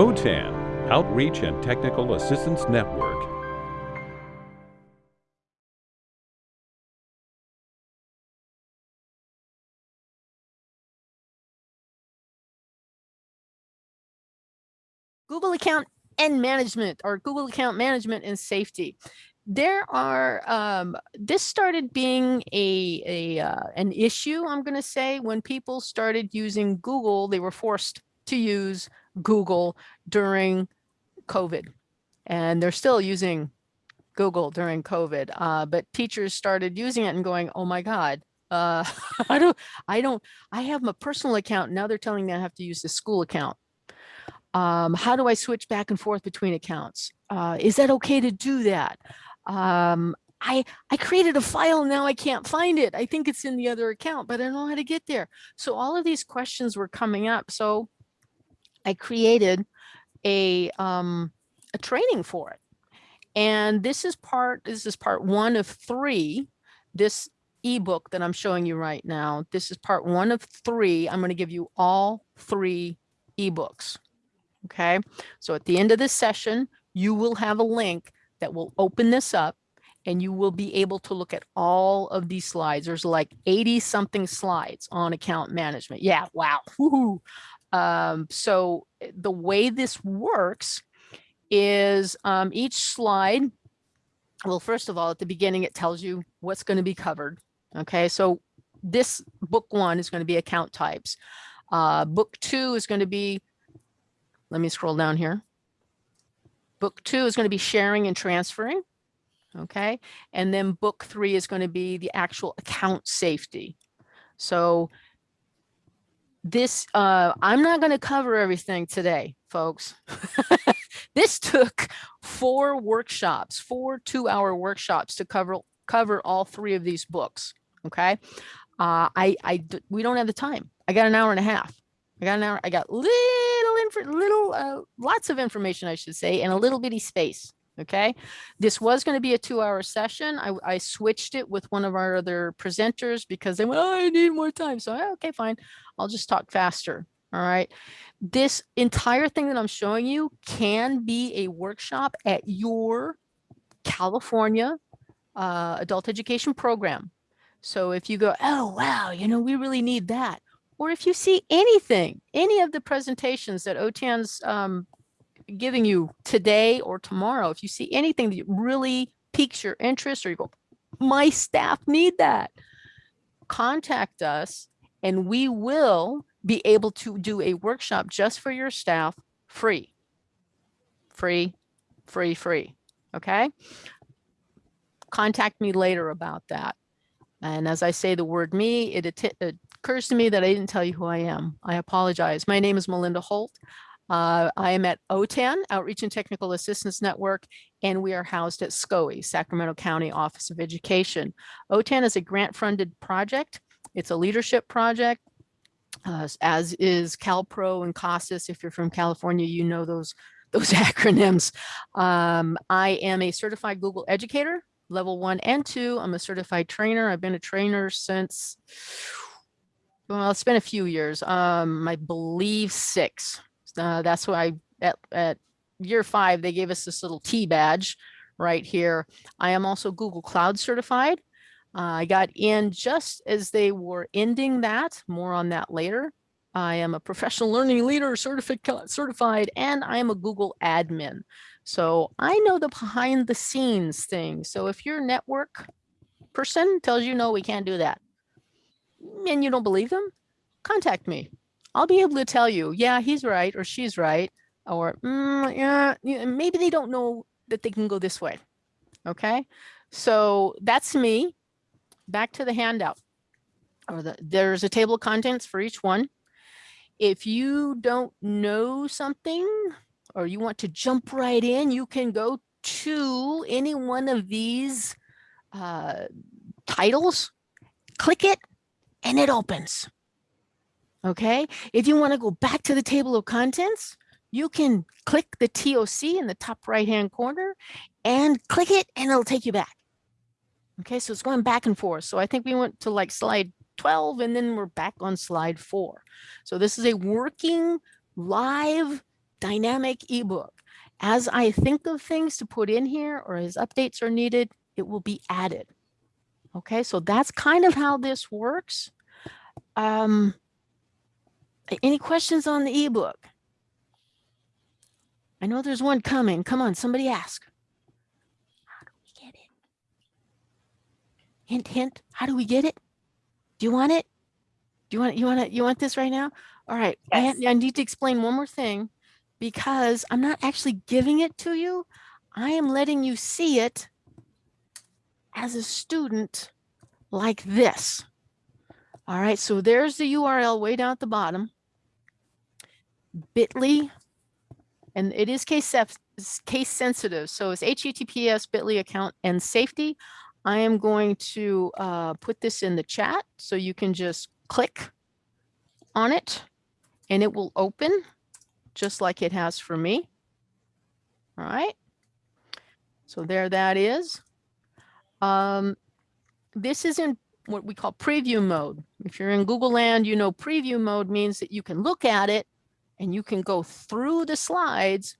OTAN, Outreach and Technical Assistance Network. Google account and management or Google account management and safety. There are, um, this started being a, a uh, an issue, I'm going to say, when people started using Google, they were forced to use Google during COVID. And they're still using Google during COVID, uh, but teachers started using it and going, oh my God, uh, I don't, I don't, I have my personal account. Now they're telling me I have to use the school account. Um, how do I switch back and forth between accounts? Uh, is that okay to do that? Um, I, I created a file, now I can't find it. I think it's in the other account, but I don't know how to get there. So all of these questions were coming up. So I created a, um, a training for it. And this is part, this is part one of three. This ebook that I'm showing you right now, this is part one of three. I'm going to give you all three ebooks. Okay, so at the end of this session, you will have a link that will open this up and you will be able to look at all of these slides. There's like 80 something slides on account management. Yeah, wow. Um, so eh, the way this works is um, each slide, well, first of all, at the beginning, it tells you what's going to be covered. Okay, so this book one is going to be account types. Uh, book two is going to be let me scroll down here. Book two is going to be sharing and transferring. Okay. And then book three is going to be the actual account safety. So this, uh, I'm not going to cover everything today, folks. this took four workshops, four two hour workshops to cover, cover all three of these books. Okay. Uh, I, I, we don't have the time. I got an hour and a half. I got an hour. I got little, info little, uh, lots of information, I should say, and a little bitty space. Okay, this was going to be a two-hour session. I, I switched it with one of our other presenters because they went, oh, I need more time. So okay, fine, I'll just talk faster. All right. This entire thing that I'm showing you can be a workshop at your California uh, adult education program. So if you go, oh, wow, you know, we really need that or if you see anything, any of the presentations that OTAN's um, giving you today or tomorrow, if you see anything that really piques your interest or you go, my staff need that, contact us and we will be able to do a workshop just for your staff free, free, free, free. Okay. Contact me later about that. And as I say the word me, it, occurs to me that I didn't tell you who I am. I apologize. My name is Melinda Holt. Uh, I am at OTAN, Outreach and Technical Assistance Network, and we are housed at SCOE, Sacramento County Office of Education. OTAN is a grant-funded project. It's a leadership project, uh, as is CalPro and CASAS. If you're from California, you know those, those acronyms. Um, I am a certified Google educator, level one and two. I'm a certified trainer. I've been a trainer since well, it's been a few years. Um, I believe six. Uh, that's why at, at year five, they gave us this little T badge right here. I am also Google Cloud certified. I got in just as they were ending that, more on that later. I am a professional learning leader certified, and I am a Google admin. So I know the behind the scenes thing. So if your network person tells you, no, we can't do that, and you don't believe them, contact me. I'll be able to tell you, yeah, he's right or she's right, or mm, yeah, maybe they don't know that they can go this way. Okay, so that's me. Back to the handout. Or the, there's a table of contents for each one. If you don't know something or you want to jump right in, you can go to any one of these uh, titles, click it, and it opens. Okay, if you want to go back to the table of contents, you can click the TOC in the top right hand corner and click it and it'll take you back. Okay, so it's going back and forth. So I think we went to like slide 12 and then we're back on slide four. So this is a working live dynamic ebook. As I think of things to put in here or as updates are needed, it will be added. Okay, so that's kind of how this works. Um, any questions on the ebook? I know there's one coming. Come on, somebody ask. How do we get it? Hint, hint. How do we get it? Do you want it? Do you want you want it? You want this right now? All right. I, Yes. I need to explain one more thing because I'm not actually giving it to you. I am letting you see it as a student like this. All right. So there's the URL way down at the bottom. bit.ly and it is case case sensitive. So it's HTTPS bit.ly account and safety. I am going to uh, put this in the chat so you can just click on it and it will open just like it has for me. All right. So there that is. Um, this is in what we call preview mode. If you're in Google Land, you know preview mode means that you can look at it and you can go through the slides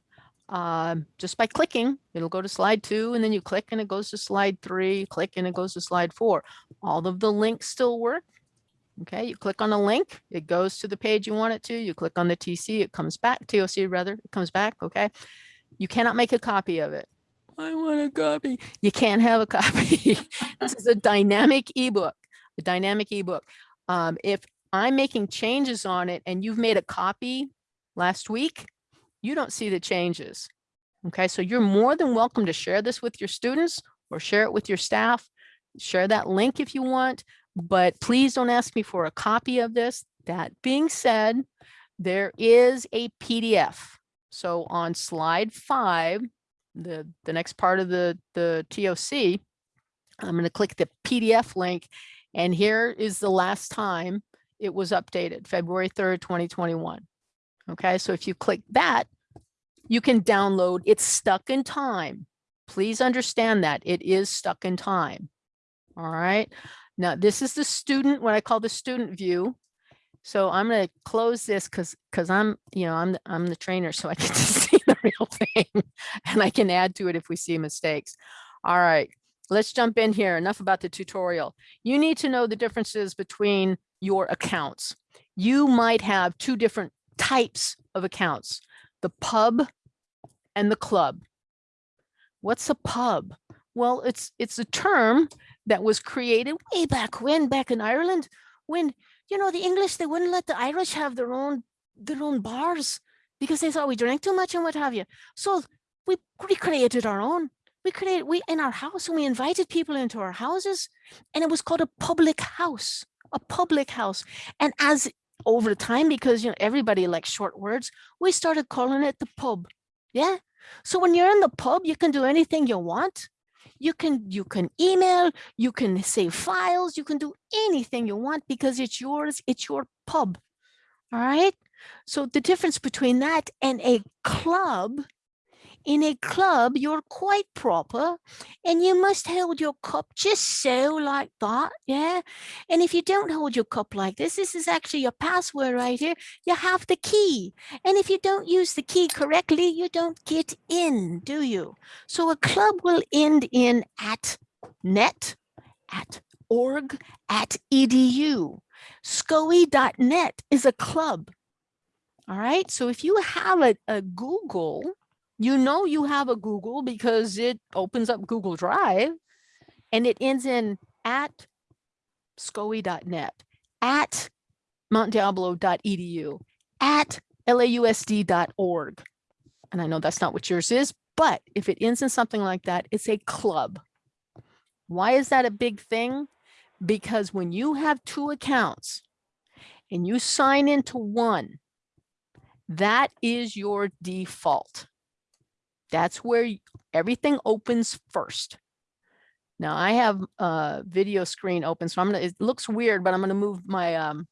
um, just by clicking. It'll go to slide two and then you click and it goes to slide three, click and it goes to slide four. All of the links still work. Okay, you click on a link, it goes to the page you want it to. You click on the TC, it comes back, TOC rather, it comes back, okay? You cannot make a copy of it. I want a copy. You can't have a copy. this is a dynamic ebook, a dynamic ebook. Um, if I'm making changes on it and you've made a copy last week, you don't see the changes. Okay, so you're more than welcome to share this with your students or share it with your staff. Share that link if you want, but please don't ask me for a copy of this. That being said, there is a PDF. So on slide five, the, the next part of the, the TOC, I'm going to click the PDF link and here is the last time it was updated, February 3rd, 2021. Okay, so if you click that, you can download, it's stuck in time. Please understand that it is stuck in time. All right, now this is the student, what I call the student view. So I'm going to close this because because I'm, you know, I'm I'm the trainer, so I get to see the real thing and I can add to it if we see mistakes. All right, let's jump in here. Enough about the tutorial. You need to know the differences between your accounts. You might have two different types of accounts, the pub and the club. What's a pub? Well, it's it's a term that was created way back when, back in Ireland, when you know the English they wouldn't let the Irish have their own their own bars because they thought we drank too much and what have you. So we recreated our own. We created we in our house and we invited people into our houses, and it was called a public house, a public house. And as over time, because you know everybody likes short words, we started calling it the pub. Yeah. So when you're in the pub, you can do anything you want. You can you can email, you can save files, you can do anything you want because it's yours, it's your pub. All right. So the difference between that and a club, in a club, you're quite proper and you must hold your cup just so like that. Yeah. And if you don't hold your cup like this, this is actually your password right here. You have the key. And if you don't use the key correctly, you don't get in, do you? So a club will end in at net, at org, at edu. SCOE.net is a club. All right. So if you have a, a Google, you know you have a Google because it opens up Google Drive and it ends in at scoe.net, at montdiablo.edu, at lausd.org. And I know that's not what yours is, but if it ends in something like that, it's a club. Why is that a big thing? Because when you have two accounts and you sign into one, that is your default. That's where everything opens first. Now I have a video screen open, so I'm gonna, it looks weird, but I'm gonna move my, um,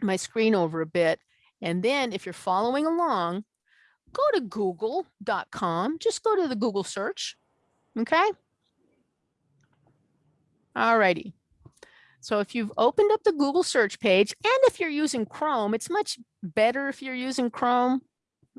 my screen over a bit. And then if you're following along, go to google.com, just go to the Google search, okay? Alrighty. So if you've opened up the Google search page, and if you're using Chrome, it's much better if you're using Chrome.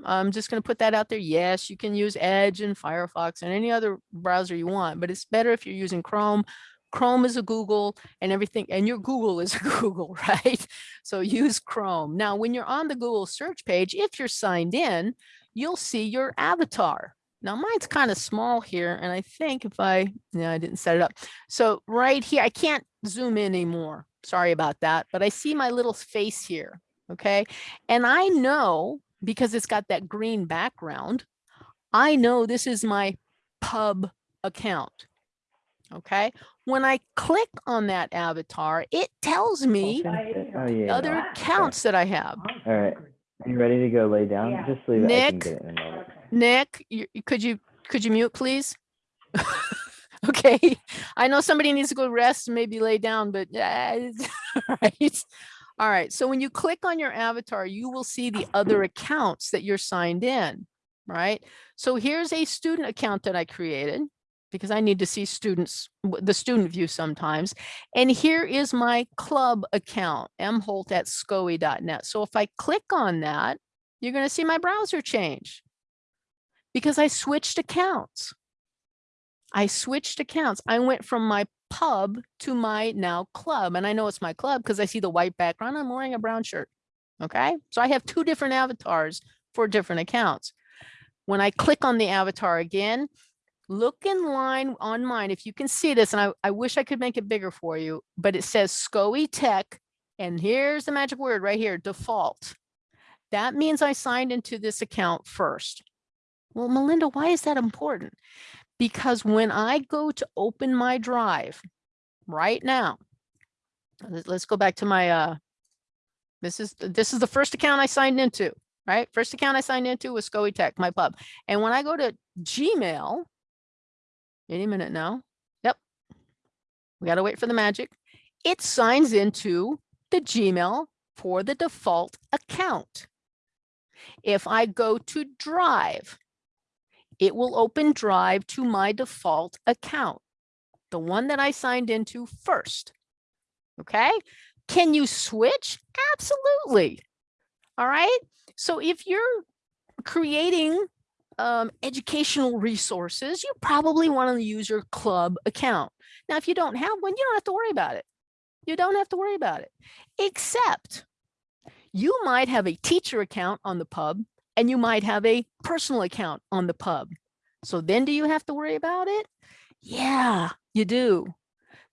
I'm just going to put that out there. Yes, you can use Edge and Firefox and any other browser you want, but it's better if you're using Chrome. Chrome is a Google and everything, and your Google is a Google, right? So use Chrome. Now, when you're on the Google search page, if you're signed in, you'll see your avatar. Now mine's kind of small here, and I think if I, yeah, I didn't set it up. So right here, I can't zoom in anymore. Sorry about that, but I see my little face here, okay? And I know, because it's got that green background, I know this is my pub account, okay? When I click on that avatar, it tells me Oh, yeah. other accounts that I have. All right. Are you ready to go lay down? Yeah. Just leave it. I can Nick? get it in. Nick, you, you- could you, could you mute, please? Okay, I know somebody needs to go rest maybe lay down, but uh, right. All right, so when you click on your avatar, you will see the other accounts that you're signed in, right? So here's a student account that I created because I need to see students, the student view sometimes. And here is my club account, mholt at scoe.net. So if I click on that, you're gonna see my browser change because I switched accounts. I switched accounts. I went from my pub to my now club. And I know it's my club because I see the white background. I'm wearing a brown shirt. Okay. So I have two different avatars for different accounts. When I click on the avatar again, look in line on mine. If you can see this, and I, I wish I could make it bigger for you, but it says SCOE Tech. And here's the magic word right here, default. That means I signed into this account first. Well, Melinda, why is that important? Because when I go to open my drive right now, let- let's go back to my, uh, this is, this is the first account I signed into, right? First account I signed into was SCOE Tech, my pub. And when I go to Gmail, any minute now, yep. We got to wait for the magic. It signs into the Gmail for the default account. If I go to Drive, it will open Drive to my default account, the one that I signed into first. Okay, can you switch? Absolutely. All right, so if you're creating um, educational resources, you probably want to use your club account. Now, if you don't have one, you don't have to worry about it. You don't have to worry about it, except you might have a teacher account on the pub and you might have a personal account on the pub. So then do you have to worry about it? Yeah, you do.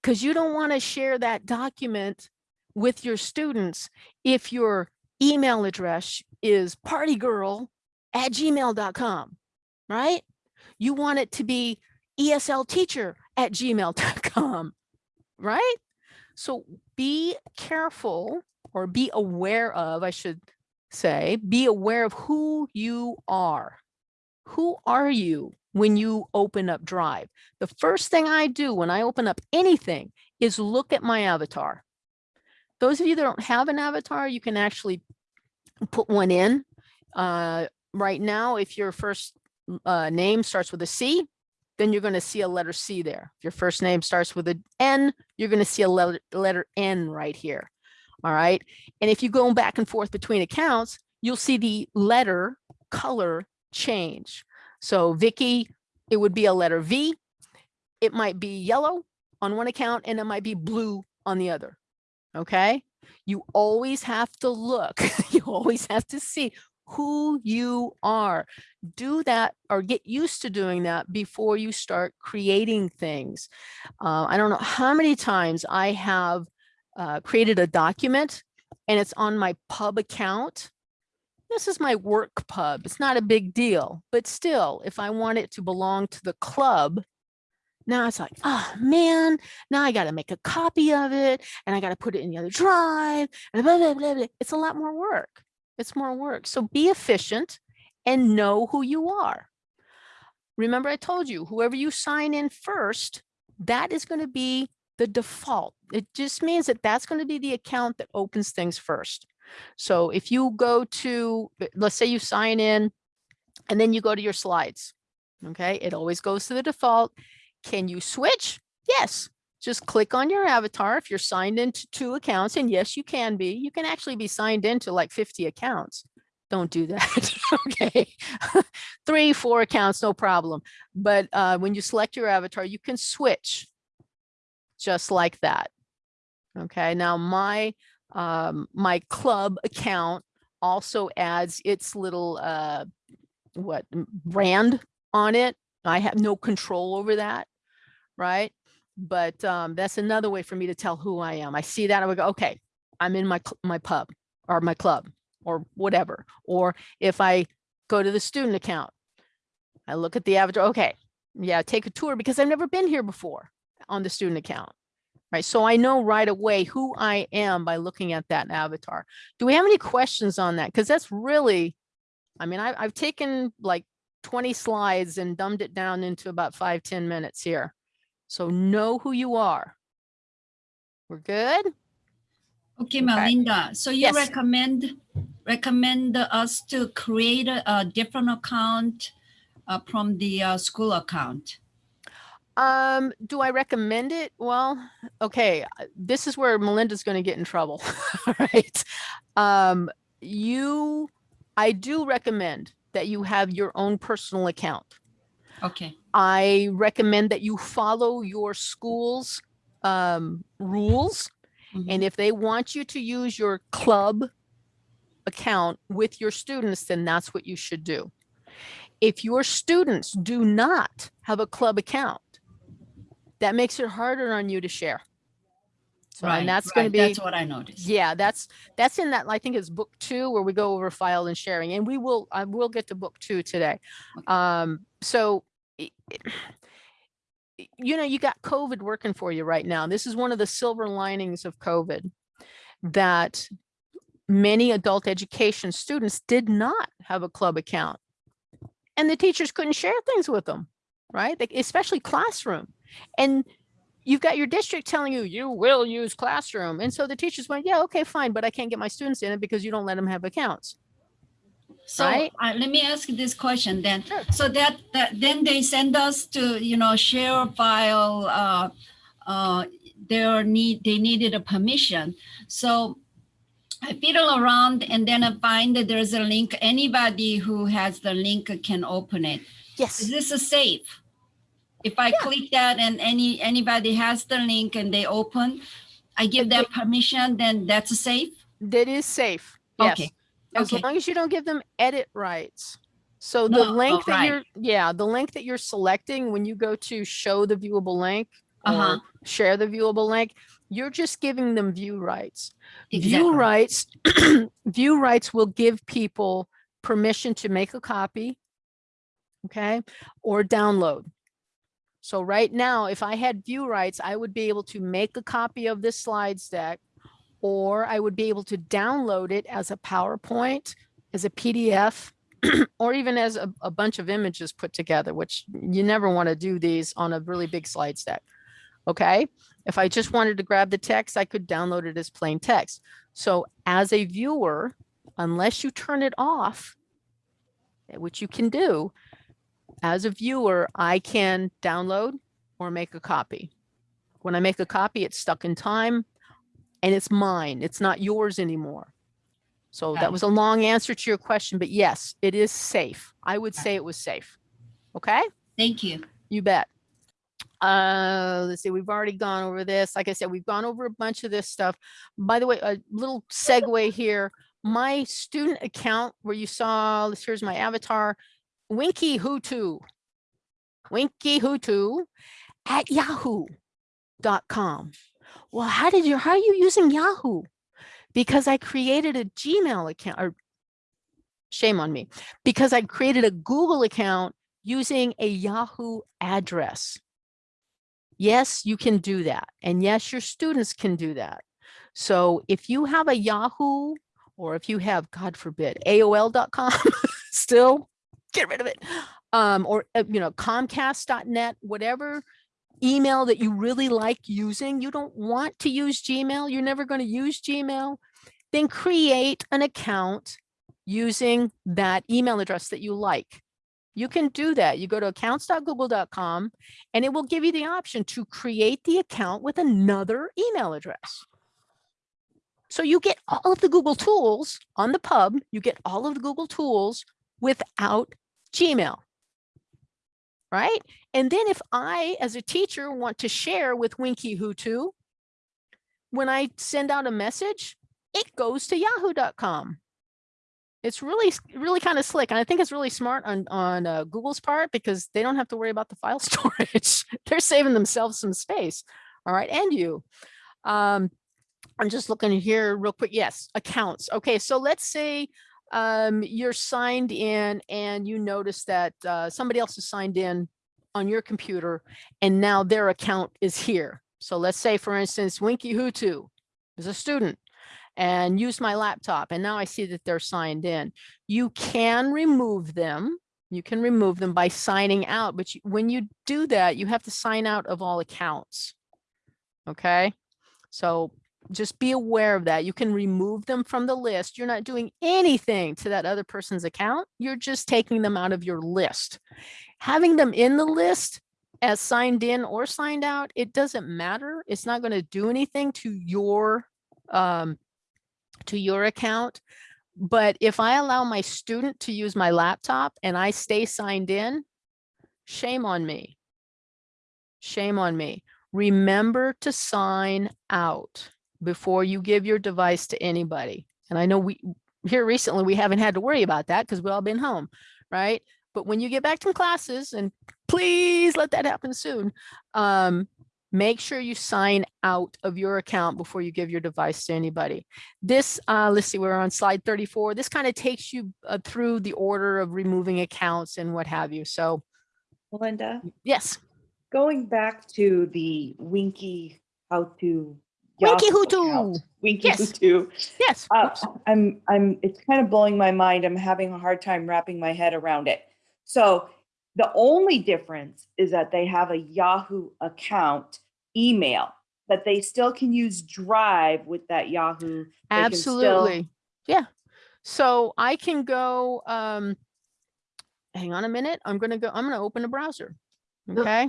Because you don't want to share that document with your students if your email address is partygirl at gmail.com, right? You want it to be ESL teacher at gmail.com, right? So be careful or be aware of, I should say, be aware of who you are. Who are you when you open up Drive? The first thing I do when I open up anything is look at my avatar. Those of you that don't have an avatar, you can actually put one in. Uh, right now, if your first uh, name starts with a C, then you're going to see a letter C there. If your first name starts with an N, you're going to see a letter, letter N right here. All right. And if you go back and forth between accounts, you'll see the letter color change. So Vicky, it would be a letter V. It might be yellow on one account and it might be blue on the other. Okay. You always have to look, you always have to see who you are. Do that or get used to doing that before you start creating things. Uh, I don't know how many times I have uh, created a document and it's on my pub account. This is my work pub. It's not a big deal, but still, if I want it to belong to the club, now it's like, oh man, now I got to make a copy of it and I got to put it in the other drive and blah, blah, blah, blah. It's a lot more work. It's more work. So be efficient and know who you are. Remember, I told you, whoever you sign in first, that is going to be the default. It just means that that's going to be the account that opens things first. So if you go to, let's say you sign in and then you go to your slides, okay, it always goes to the default. Can you switch? Yes. Just click on your avatar if you're signed into two accounts. And yes, you can be. You can actually be signed into like 50 accounts. don't do that. okay. Three, four accounts, no problem. But uh, when you select your avatar, you can switch just like that. Okay. Now my um, my club account also adds its little uh, what brand on it. I have no control over that, right? But um, that's another way for me to tell who I am. I see that I would go, okay, I'm in my my pub or my club or whatever. Or if I go to the student account, I look at the avatar. Okay, yeah, take a tour because I've never been here before on the student account. Right, so I know right away who I am by looking at that avatar. Do we have any questions on that? Because that's really, I mean, I, I've taken like 20 slides and dumbed it down into about five ten minutes here. So know who you are. We're good? Okay, Melinda, so you Yes. recommend, recommend us to create a, a different account uh, from the uh, school account? Um, do I recommend it? Well, okay, uh, this is where Melinda's going to get in trouble, right? Um, you, I do recommend that you have your own personal account. Okay, I recommend that you follow your school's um, rules. Mhm. And if they want you to use your club account with your students, then that's what you should do. If your students do not have a club account, that makes it harder on you to share. So, right, and that's going to right, be, That's what I noticed. yeah, that's, that's in that, I think it's book two where we go over file and sharing and we will, I will get to book two today. Um, so you know, you got COVID working for you right now. This is one of the silver linings of COVID that many adult education students did not have a club account and the teachers couldn't share things with them, right? Like, especially classroom. And you've got your district telling you you will use classroom. And so the teachers went, yeah, okay, fine, but I can't get my students in it because you don't let them have accounts. So right? uh, let me ask this question then. Sure. So that, that then they send us to, you know, share file, uh, uh, their need, they needed a permission. So I fiddle around and then I find that there's a link. Anybody who has the link can open it. Yes. Is this a safe? If I click that and any, anybody has the link and they open, I give them permission, then that's a safe? That is safe. Yes. Okay, As okay. long as you don't give them edit rights. So the oh, link that right. you're, yeah, the link that you're selecting when you go to show the viewable link or uh-huh. share the viewable link, you're just giving them view rights. View rights, view rights will give people permission to make a copy. Okay, or download. So right now, if I had view rights, I would be able to make a copy of this slides deck, or I would be able to download it as a PowerPoint, as a PDF, or even as a, a bunch of images put together, which you never want to do these on a really big slides deck. Okay, if I just wanted to grab the text, I could download it as plain text. So as a viewer, unless you turn it off, which you can do, as a viewer, I can download or make a copy. When I make a copy, it's stuck in time and it's mine. It's not yours anymore. So Got that was a long answer to your question, but yes, it is safe. I would say it was safe. Okay, Thank you. you bet. Uh, let's see, we've already gone over this. Like I said, we've gone over a bunch of this stuff. By the way, a little segue here. My student account where you saw, this- here's my avatar, Winky Hutu. Winky Hutu at yahoo.com. Well, how did you, how are you using Yahoo? Because I created a Gmail account or shame on me because I created a Google account using a Yahoo address. Yes, you can do that. And yes, your students can do that. So if you have a Yahoo or if you have, God forbid, AOL.com still, get rid of it. Um, or, uh, you know, Comcast.net, whatever email that you really like using, you don't want to use Gmail, you're never going to use Gmail, then create an account using that email address that you like. You can do that. You go to accounts.google.com and it will give you the option to create the account with another email address. So you get all of the Google tools on the pub, you get all of the Google tools without Gmail. Right? And then if I, as a teacher, want to share with Winky Hutu, when I send out a message, it goes to yahoo.com. It's really, really kind of slick. And I think it's really smart on, on uh, Google's part because they don't have to worry about the file storage. They're saving themselves some space. All right. And you. Um, I'm just looking here real quick. Yes, accounts. Okay. So let's say um, you're signed in and you notice that uh, somebody else is signed in on your computer and now their account is here. So let's say, for instance, Winky Hutu is a student and used my laptop and now I see that they're signed in. You can remove them. You can remove them by signing out, but you, when you do that, you have to sign out of all accounts. Okay, so just be aware of that. You can remove them from the list. You're not doing anything to that other person's account. You're just taking them out of your list. Having them in the list as signed in or signed out, it doesn't matter. It's not going to do anything to your um, to your account. But if I allow my student to use my laptop and I stay signed in, shame on me. Shame on me. Remember to sign out before you give your device to anybody. And I know we here recently, we haven't had to worry about that because we've all been home, right? But when you get back to classes, and please let that happen soon, um, make sure you sign out of your account before you give your device to anybody. This, uh, let's see, we're on slide 34. This kind of takes you uh, through the order of removing accounts and what have you. So Melinda, yes, going back to the Winky Hutu. Winky Yahoo Hutu. Winky Yes. Hutu. yes. Uh. I'm, I'm, it's kind of blowing my mind. I'm having a hard time wrapping my head around it. So the only difference is that they have a Yahoo account email, but they still can use Drive with that Yahoo. They can still- Absolutely. Yeah. So I can go, um, hang on a minute. I'm going to go, I'm going to open a browser. Okay.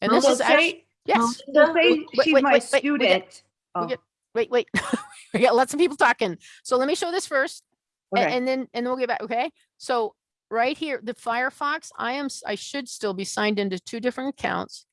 And this So is actually, yes. so say she's wait, my wait, wait, we student. Oh, get- Wait, wait. We got lots of people talking. So let me show this first. okay. And then, and then we'll get back, okay? So right here, the Firefox, I am, I should still be signed into two different accounts.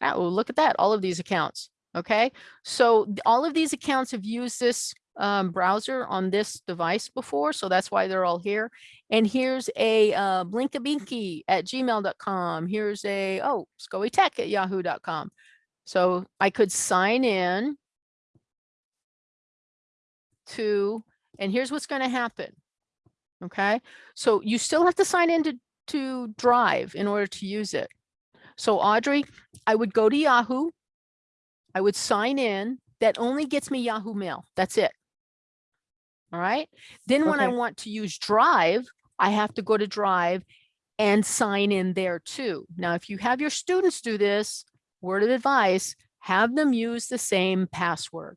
Oh, look at that, all of these accounts, okay? So all of these accounts have used this um, browser on this device before, so that's why they're all here. And here's a uh, blinkabinky at gmail.com. Here's a, oh, scoey tech at yahoo.com. So I could sign in to, and here's what's going to happen. Okay, so you still have to sign into to Drive in order to use it. So Audrey, I would go to Yahoo. I would sign in. That only gets me Yahoo Mail. That's it. All right. Then when I want to use Drive, I have to go to Drive and sign in there too. Now, if you have your students do this, word of advice, have them use the same password.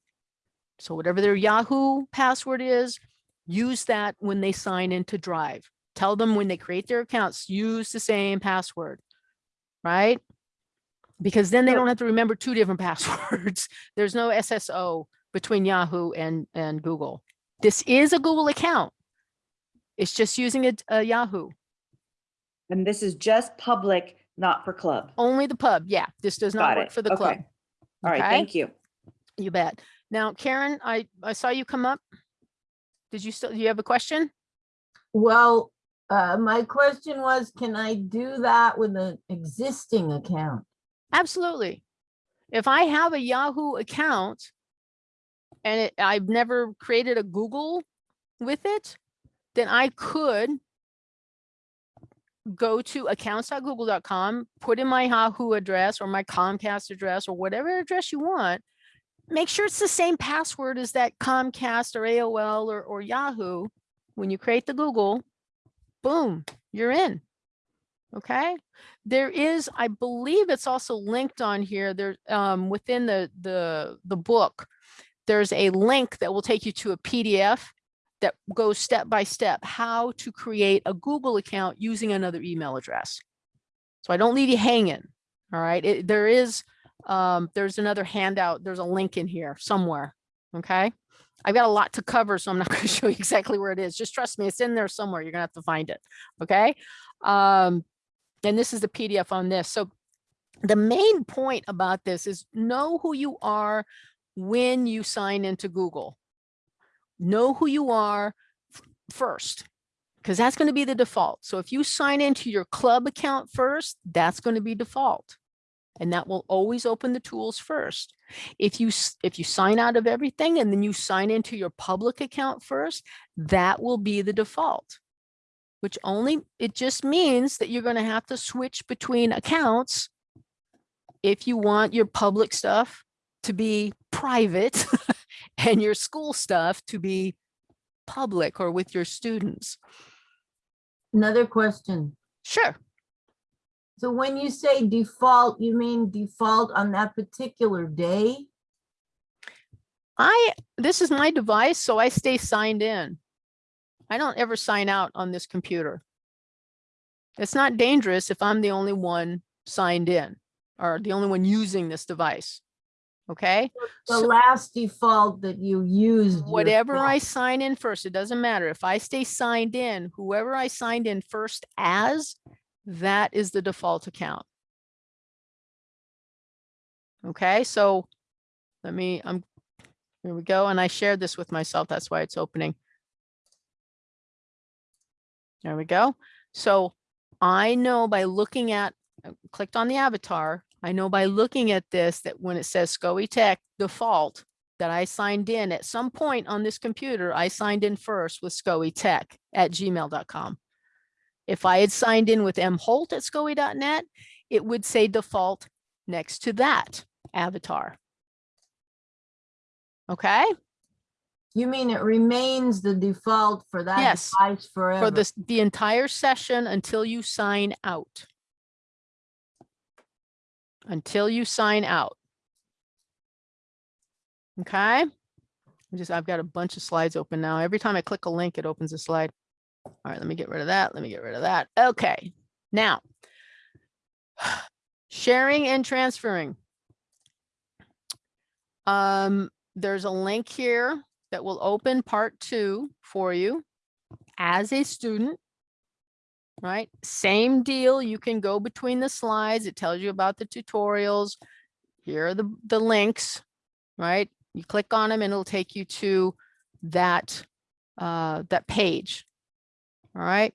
So whatever their Yahoo password is, use that when they sign into Drive. Tell them when they create their accounts, use the same password, right? Because then they don't have to remember two different passwords. There's no SSO between Yahoo and, and Google. This is a Google account. It's just using a, a Yahoo, And this is just public, not for club. only the pub. Yeah, this does not Got work it. for the club. Okay. All right, okay? thank you. You bet. Now, Karen, I, I saw you come up. Did you still, do you have a question? Well, uh, my question was, can I do that with an existing account? Absolutely. If I have a Yahoo account and it, I've never created a Google with it, then I could go to accounts.google.com, put in my Yahoo address or my Comcast address or whatever address you want. Make sure it's the same password as that Comcast or AOL or, or Yahoo. When you create the Google, boom, you're in. Okay. There is, I believe it's also linked on here there um, within the, the, the book. There's a link that will take you to a PDF that goes step by step how to create a Google account using another email address. So I don't leave you hanging. All right. It, there is, um, there's another handout. There's a link in here somewhere. Okay. I've got a lot to cover, so I'm not going to show you exactly where it is. Just trust me, it's in there somewhere. You're gonna have to find it. Okay. Um, and this is the PDF on this. So the main point about this is know who you are when you sign into Google. Know who you are first, because that's going to be the default. So if you sign into your club account first, that's going to be default. And that will always open the tools first. If you if you sign out of everything and then you sign into your public account first, that will be the default. Which only it just means that you're going to have to switch between accounts if you want your public stuff to be private and your school stuff to be public or with your students. Another question. Sure. So when you say default, you mean default on that particular day? I, this is my device, so I stay signed in. I don't ever sign out on this computer. It's not dangerous if I'm the only one signed in or the only one using this device. Okay, The So- last default that you used. whatever I sign in first, it doesn't matter. If I stay signed in, whoever I signed in first as, that is the default account. Okay, so let me, I'm, here we go. And I shared this with myself. That's why it's opening. There we go. So I know by looking at, I clicked on the avatar, I know by looking at this that when it says SCOE Tech default, that I signed in at some point on this computer, I signed in first with SCOE Tech at gmail.com. If I had signed in with mholt at scoe.net, it would say default next to that avatar. Okay, You mean it remains the default for that Yes, device forever? for this, the entire session until you sign out. Until you sign out. Okay? I Just, I've got a bunch of slides open now. Every time I click a link, it opens a slide. All right, let me get rid of that. Let me get rid of that. Okay, now. Sharing and transferring. Um, there's a link here that will open part two for you as a student. Right, same deal. You can go between the slides. It tells you about the tutorials. Here are the, the links, right? You click on them and it'll take you to that, uh, that page. All right.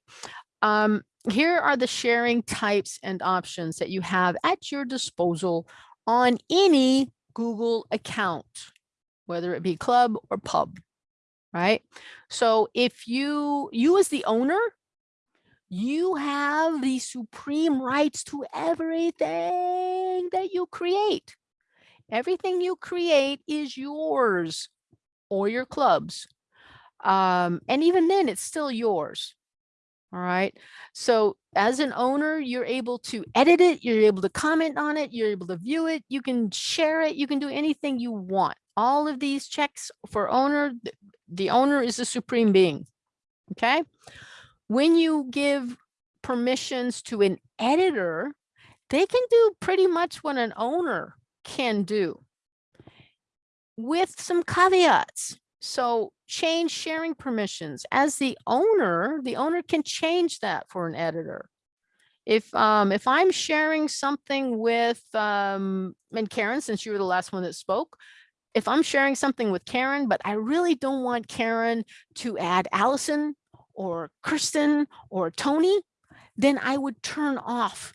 Um, here are the sharing types and options that you have at your disposal on any Google account, whether it be club or pub, right? So if you, you as the owner, you have the supreme rights to everything that you create. Everything you create is yours or your club's. Um, and even then, it's still yours. All right. So as an owner, you're able to edit it, you're able to comment on it, you're able to view it, you can share it, you can do anything you want. All of these checks for owner, the owner is the supreme being. Okay. When you give permissions to an editor, they can do pretty much what an owner can do with some caveats. So change sharing permissions. As the owner, the owner can change that for an editor. If um if I'm sharing something with um and Karen, since you were the last one that spoke, if I'm sharing something with Karen, but I really don't want Karen to add Allison or Kristen or Tony, then I would turn off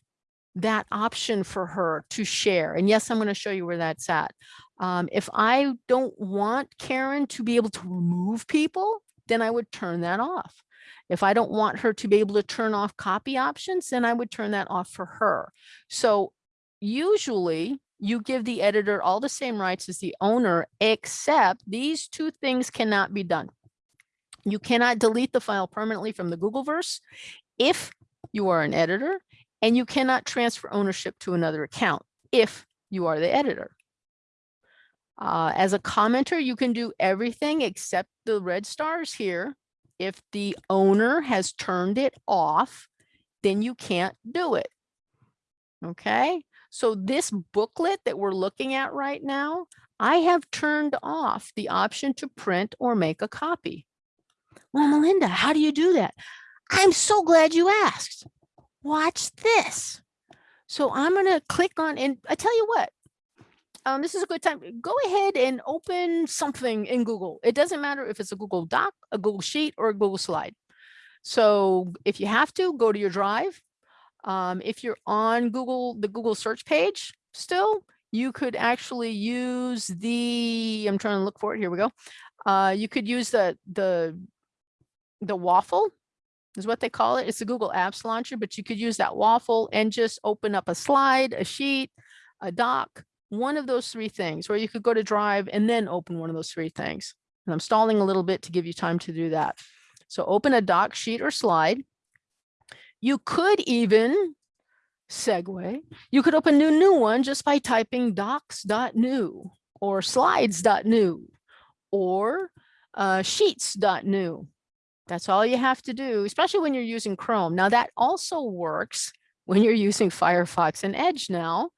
that option for her to share. And yes, I'm going to show you where that's at. Um, if I don't want Karen to be able to remove people, then I would turn that off. If I don't want her to be able to turn off copy options, then I would turn that off for her. So usually you give the editor all the same rights as the owner, except these two things cannot be done. You cannot delete the file permanently from the Googleverse if you are an editor, and you cannot transfer ownership to another account if you are the editor. Uh, as a commenter, you can do everything except the red stars here. If the owner has turned it off, then you can't do it. Okay, so this booklet that we're looking at right now, I have turned off the option to print or make a copy. Well, Melinda, how do you do that? I'm so glad you asked. Watch this. So I'm going to click on, and I tell you what, um, this is a good time. Go ahead and open something in Google. It doesn't matter if it's a Google Doc, a Google Sheet, or a Google Slide. So if you have to, go to your Drive. Um, if you're on Google, the Google search page still, you could actually use the, I'm trying to look for it, here we go. Uh, you could use the, the, the waffle is what they call it. It's a Google Apps Launcher, but you could use that waffle and just open up a slide, a sheet, a doc, one of those three things, or you could go to Drive and then open one of those three things. And I'm stalling a little bit to give you time to do that. So open a doc, sheet, or slide. You could even segue. You could open a new one just by typing docs.new or slides.new or uh, sheets.new. That's all you have to do, especially when you're using Chrome. Now that also works when you're using Firefox and Edge now.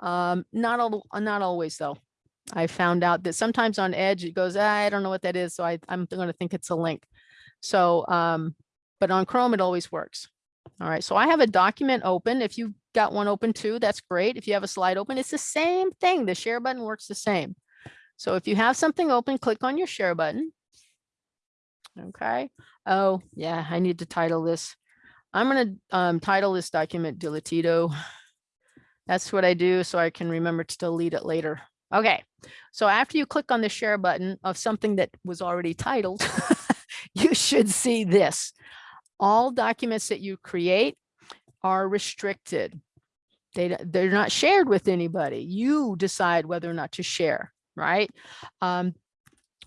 Um, not all, not always though. I found out that sometimes on Edge it goes, "Ah, I don't know what that is, so I, I'm going to think it's a link. So, um, but on Chrome it always works. All right, so I have a document open. If you've got one open too, that's great. If you have a slide open, it's the same thing. The share button works the same. So if you have something open, click on your share button. Okay. Oh, yeah, I need to title this. I'm going to um, title this document Dilatito. That's what I do so I can remember to delete it later. Okay, so after you click on the share button of something that was already titled, you should see this. All documents that you create are restricted. They, they're not shared with anybody. You decide whether or not to share, right? Um,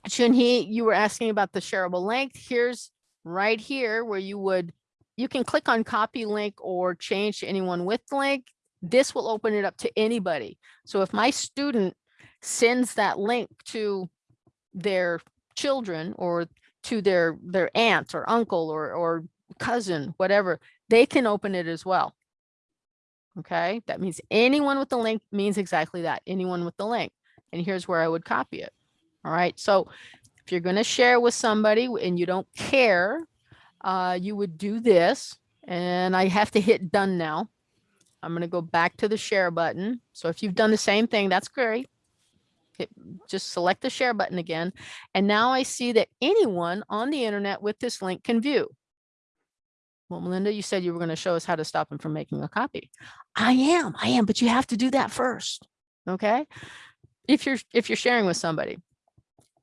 Chunhee, you were asking about the shareable length. Here's right here where you would, you can click on copy link or change to anyone with link. This will open it up to anybody. So if my student sends that link to their children or to their their aunt or uncle or or cousin, whatever, they can open it as well. Okay, that means anyone with the link means exactly that, anyone with the link. And here's where I would copy it. All right, so if you're going to share with somebody and you don't care, uh, you would do this. And I have to hit done now. I'm going to go back to the share button. So if you've done the same thing, that's great. Hit, just select the share button again. And now I see that anyone on the internet with this link can view. Well, Melinda, you said you were going to show us how to stop him from making a copy. I am, I am, but you have to do that first. Okay. If you're if you're sharing with somebody.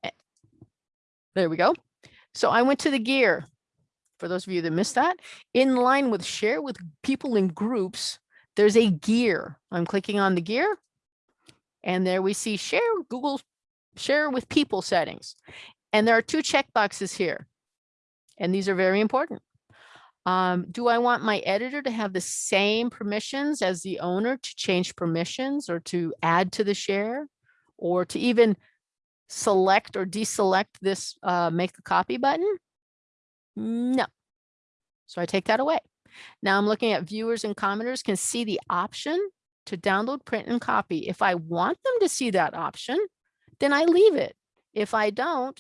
Eh, There we go. So I went to the gear. For those of you that missed that, in line with share with people in groups, there's a gear. I'm clicking on the gear. And there we see share Google share with people settings. And there are two checkboxes here. And these are very important. Um, do I want my editor to have the same permissions as the owner to change permissions or to add to the share or to even select or deselect this uh, make a copy button? No. So I take that away. Now I'm looking at viewers and commenters can see the option to download, print, and copy. If I want them to see that option, then I leave it. If I don't,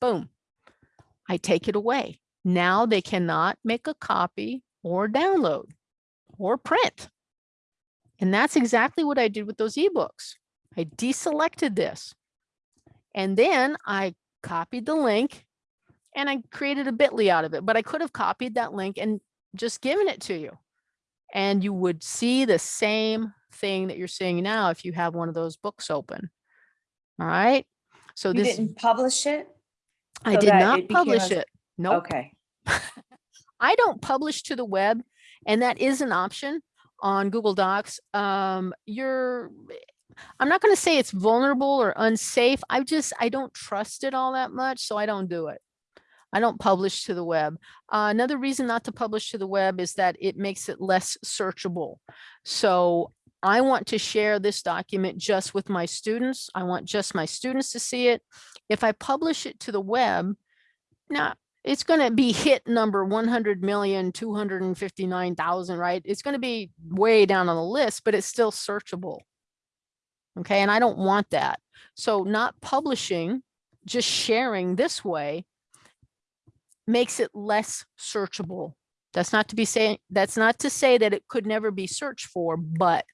boom, I take it away. Now they cannot make a copy or download or print. And that's exactly what I did with those ebooks. I deselected this. And then I copied the link and I created a bit.ly out of it, but I could have copied that link and just given it to you. And you would see the same thing that you're seeing now if you have one of those books open. All right. So You this, didn't publish it? I did not it publish it. Nope. Okay. I don't publish to the web and that is an option on Google Docs. Um, you're, I'm not going to say it's vulnerable or unsafe. I just, I don't trust it all that much. So I don't do it. I don't publish to the web. Uh, another reason not to publish to the web is that it makes it less searchable. So I want to share this document just with my students. I want just my students to see it. If I publish it to the web, now it's going to be hit number 100 million 259,000, right? It's going to be way down on the list, but it's still searchable. Okay, and I don't want that. So not publishing, just sharing this way makes it less searchable. That's not to be saying, that's not to say that it could never be searched for, but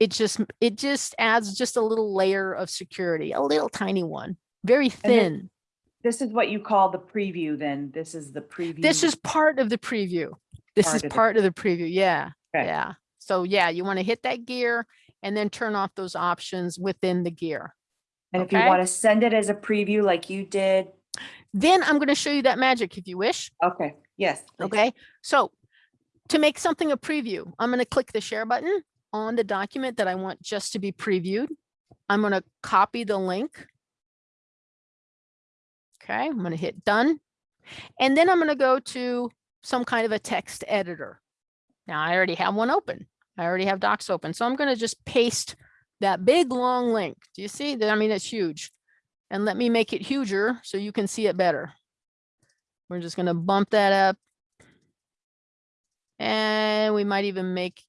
it just, it just adds just a little layer of security, a little tiny one, very thin. This is what you call the preview then. This is the preview. This is part of the preview. This Part is of the part of the preview. Yeah, Okay. yeah. So yeah, you want to hit that gear and then turn off those options within the gear. And if you want to send it as a preview like you did, Then I'm going to show you that magic if you wish. okay, yes. please. Okay, so to make something a preview, I'm going to click the share button on the document that I want just to be previewed. I'm going to copy the link. Okay, I'm going to hit done. And then I'm going to go to some kind of a text editor. Now I already have one open. I already have docs open. So I'm going to just paste that big long link. Do you see that? I mean, it's huge. And let me make it huger so you can see it better. We're just going to bump that up. And we might even make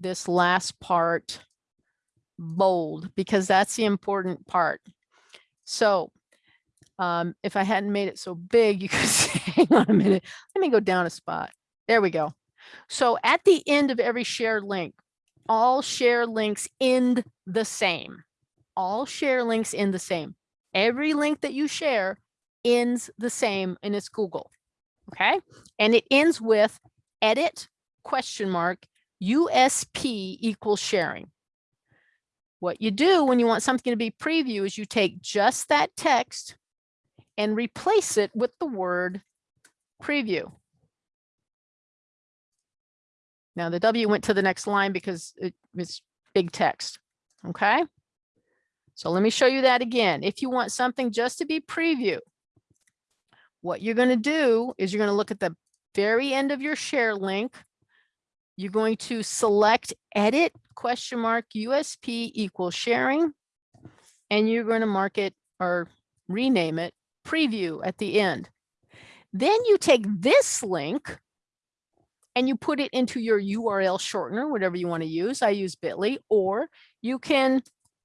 this last part bold because that's the important part. So um, if I hadn't made it so big, you could see, hang on a minute, let me go down a spot. There we go. So at the end of every shared link, all share links end the same. All share links end the same. Every link that you share ends the same and it's Google. Okay. And it ends with edit question mark USP equals sharing. What you do when you want something to be preview is you take just that text and replace it with the word preview. Now the W went to the next line because it was big text. Okay. So let me show you that again. If you want something just to be preview, what you're going to do is you're going to look at the very end of your share link. You're going to select edit question mark USP equals sharing. And you're going to mark it or rename it preview at the end. Then you take this link and you put it into your URL shortener, whatever you want to use. I use bit.ly, or you can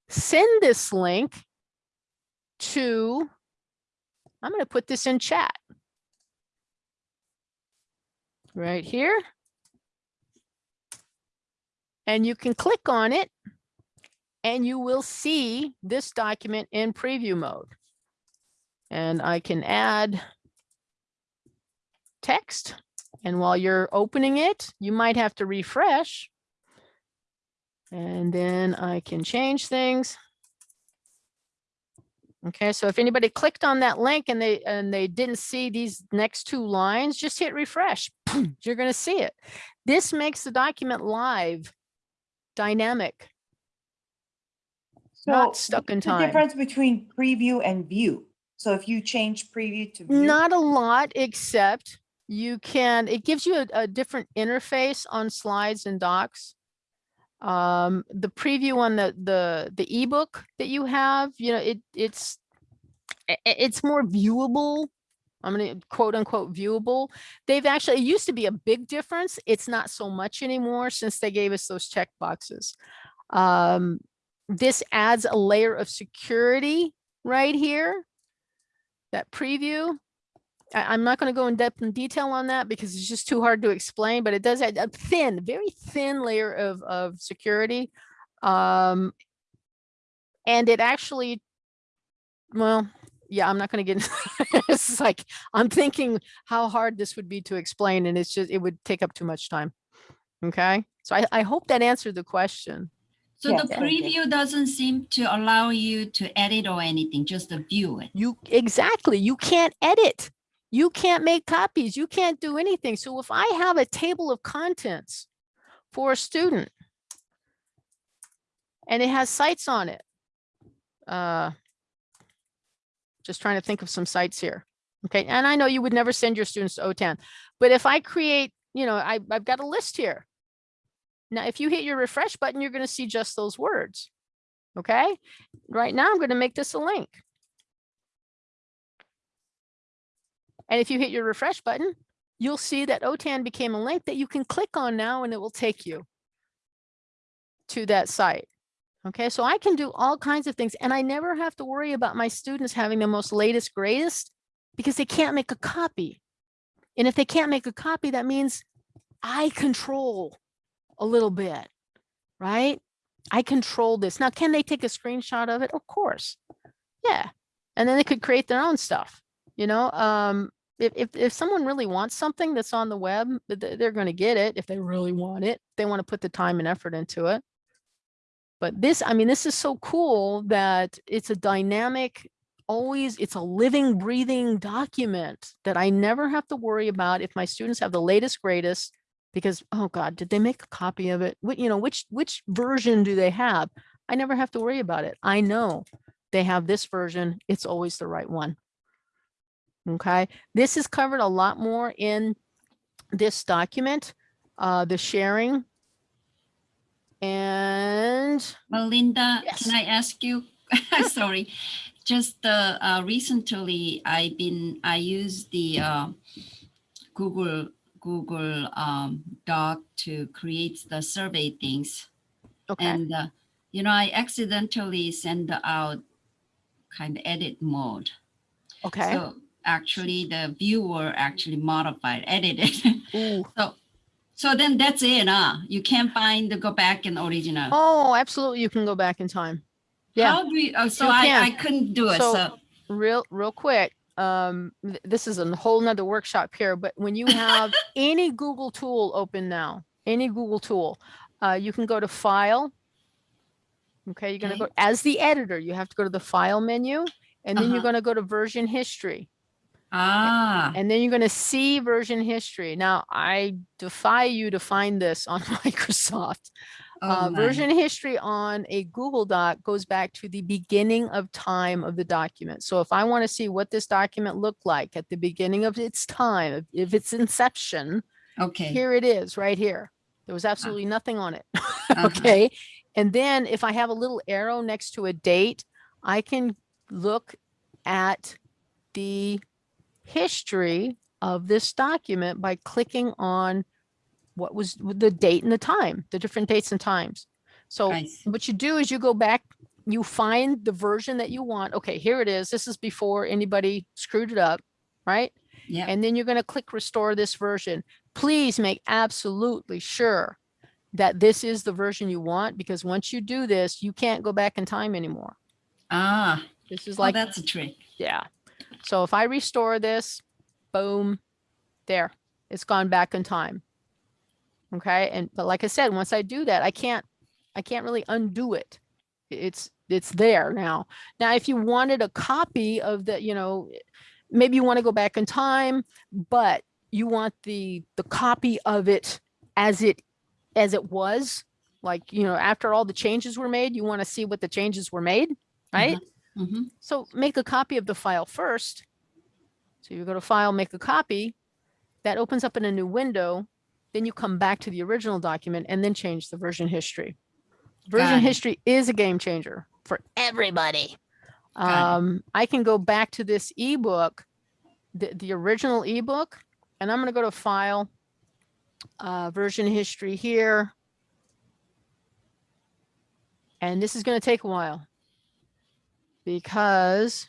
send this link to, I'm going to put this in chat right here. And you can click on it and you will see this document in preview mode. And I can add text. And while you're opening it, you might have to refresh. And then I can change things. Okay, so if anybody clicked on that link and they and they didn't see these next two lines, just hit refresh. You're going to see it. This makes the document live, dynamic, So not stuck in what's the time. difference between preview and view. So if you change preview to view. Not a lot, except you can, it gives you a, a different interface on slides and docs. Um, the preview on the, the, the ebook that you have, you know, it, it's, it's more viewable. I'm gonna quote unquote viewable. They've actually, it used to be a big difference. It's not so much anymore since they gave us those check boxes. Um, this adds a layer of security right here that preview. I, am not going to go in depth and detail on that because it's just too hard to explain, but it does add a thin, very thin layer of, of security. Um, and it actually, well, yeah, I'm not going to get, into it's like, I'm thinking how hard this would be to explain and it's just, it would take up too much time. Okay. So I, I hope that answered the question. So Yes, the thank you. preview doesn't seem to allow you to edit or anything, just to view it. You exactly, you can't edit. You can't make copies. You can't do anything. So if I have a table of contents for a student and it has sites on it, uh, just trying to think of some sites here. Okay, and I know you would never send your students to OTAN, but if I create, you know, I, I've got a list here. Now, if you hit your refresh button, you're going to see just those words. Okay, right now I'm going to make this a link. And if you hit your refresh button, you'll see that OTAN became a link that you can click on now and it will take you to that site. Okay, so I can do all kinds of things and I never have to worry about my students having the most latest greatest because they can't make a copy. And if they can't make a copy, that means I control a little bit, right? I control this. Now, can they take a screenshot of it? Of course. Yeah. And then they could create their own stuff. You know, um, if, if, if someone really wants something that's on the web, th- th- they're going to get it if they really want it. They want to put the time and effort into it. But this, I mean, this is so cool that it's a dynamic, always, it's a living, breathing document that I never have to worry about if my students have the latest, greatest, because, oh God, did they make a copy of it? What, you know, which, which version do they have? I never have to worry about it. I know they have this version. It's always the right one. Okay, this is covered a lot more in this document, uh, the sharing. And Melinda, Yes. can I ask you? Sorry, just uh, uh, recently I've been I use the uh, Google Google um, Doc to create the survey things, okay, and uh, you know I accidentally send out kind of edit mode. okay. So actually, the viewer actually modified, edited. Ooh. so so then that's it, huh? You can't find the go back in original. Oh, absolutely. You can go back in time. Yeah. How do we, oh, so You I, can. I couldn't do it, So- so, real real quick um th- this is a whole nother workshop here but when you have any google tool open now any google tool uh you can go to file okay you're going to Okay. go as the editor you have to go to the file menu and then you're Uh-huh. going to go to version history ah, and then you're going to see version history now i defy you to find this on microsoft oh uh, version history on a Google Doc goes back to the beginning of time of the document. So if I want to see what this document looked like at the beginning of its time, if- its inception, Okay, here it is right here. There was absolutely nothing on it. uh-huh. Okay. And then if I have a little arrow next to a date, I can look at the history of this document by clicking on what was the date and the time, the different dates and times. So see. what you do is you go back, you find the version that you want. Okay, here it is. This is before anybody screwed it up, right? yeah, And then you're going to click restore this version. Please make absolutely sure that this is the version you want because once you do this, you can't go back in time anymore. ah, This is well, like, that's a trick. yeah. So if I restore this, boom, there, it's gone back in time. Okay. And, but like I said, once I do that, I can't, I can't really undo it. It's, it's there now. Now, if you wanted a copy of the, you know, maybe you want to go back in time, but you want the, the copy of it as it, as it was, like, you know, after all the changes were made, you want to see what the changes were made, right? hmm So make a copy of the file first. So you go to file, make a copy. That opens up in a new window. Then you come back to the original document and then change the version history. Version history is a game changer for everybody. Um, I can go back to this ebook, the, the original ebook, and I'm going to go to file, uh, version history here. And this is going to take a while because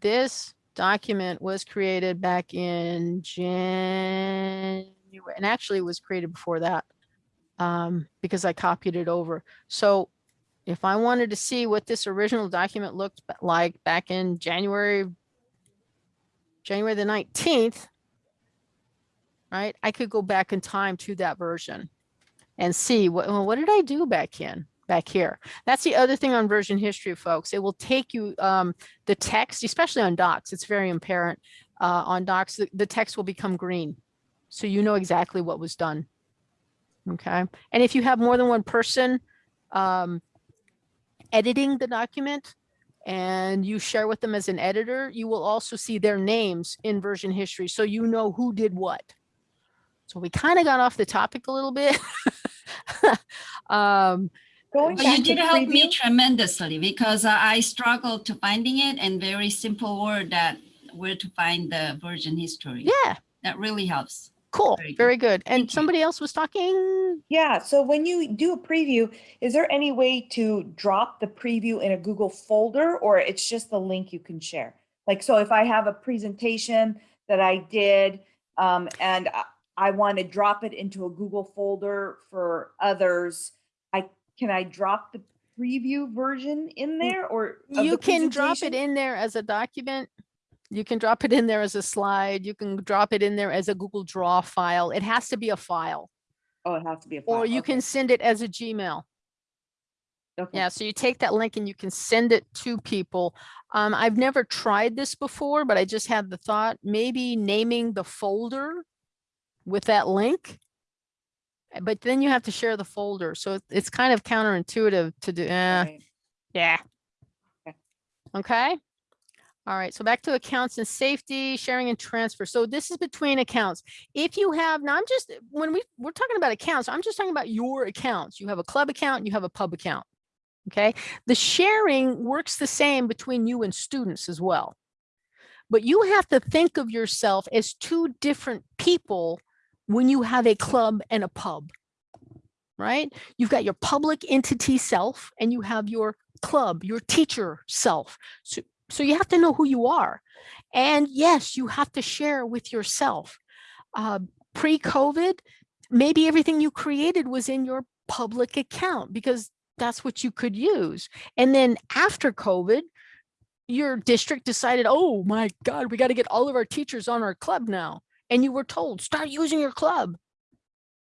this document was created back in January, and actually was created before that um, because I copied it over. So if I wanted to see what this original document looked like back in January, January the 19th, right, I could go back in time to that version and see what, well, what did I do back in, back here? That's the other thing on version history, folks. It will take you, um, the text, especially on docs, it's very apparent. Uh, on docs, the, the text will become green. So you know exactly what was done. Okay. And if you have more than one person um, editing the document and you share with them as an editor, you will also see their names in version history. So you know who did what. So we kind of got off the topic a little bit. um, Going But back you to did help me tremendously because I I struggled to finding it and very simple word that where to find the version history. yeah. That really helps. cool. Very good. Very good. And Thank you. somebody else was talking. Yeah, so when you do a preview, is there any way to drop the preview in a Google folder or it's just the link you can share? Like, so if I have a presentation that I did um, and I- I want to drop it into a Google folder for others, I, can I drop the preview version in there or? You the can drop it in there as a document. You can drop it in there as a slide. You can drop it in there as a Google Draw file. It has to be a file. Oh, it has to be a file. Or you okay, can send it as a Gmail. okay. Yeah, so you take that link and you can send it to people. Um, I've never tried this before, but I just had the thought, maybe naming the folder with that link. Uh, But then you have to share the folder, so it's kind of counterintuitive to do, eh, right. yeah. Okay. Okay. All right, so back to accounts and safety, sharing and transfer. So this is between accounts. If you have, now I'm just, when we, we're talking about accounts, I'm just talking about your accounts. You have a club account, you have a pub account. Okay, the sharing works the same between you and students as well. But you have to think of yourself as two different people when you have a club and a pub. Right? You've got your public entity self and you have your club, your teacher self. So, so you have to know who you are. And yes, you have to share with yourself. Uh, Pre-COVID, maybe everything you created was in your public account because that's what you could use. And then after COVID, your district decided, oh my God, we got to get all of our teachers on our club now. And you were told, start using your club.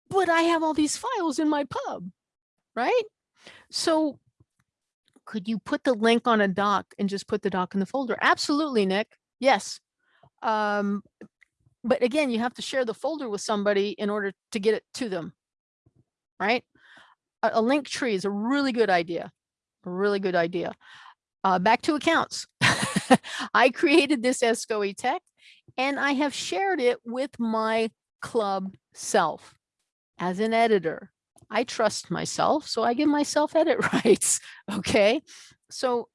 But I have all these files in my pub, right? So could you put the link on a doc and just put the doc in the folder? Absolutely, Nick. Yes. Um, but again, you have to share the folder with somebody in order to get it to them, right? A, a link tree is a really good idea, a really good idea. Uh, back to accounts. I created this ESCO Tech and I have shared it with my club self as an editor. I trust myself, so I give myself edit rights. Okay. So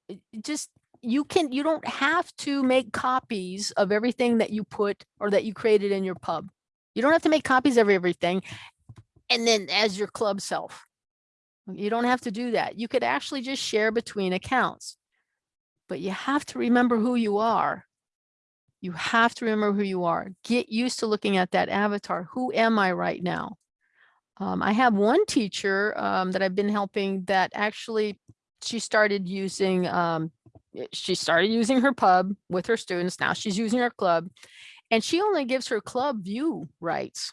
just, you can, you don't have to make copies of everything that you put or that you created in your pub. You don't have to make copies of everything. And then as your club self, you don't have to do that. You could actually just share between accounts. But you have to remember who you are. You have to remember who you are. Get used to looking at that avatar. Who am I right now? Um, I have one teacher um, that I've been helping that actually she started using um, eh, she started using her pub with her students. Now she's using her club and she only gives her club view rights.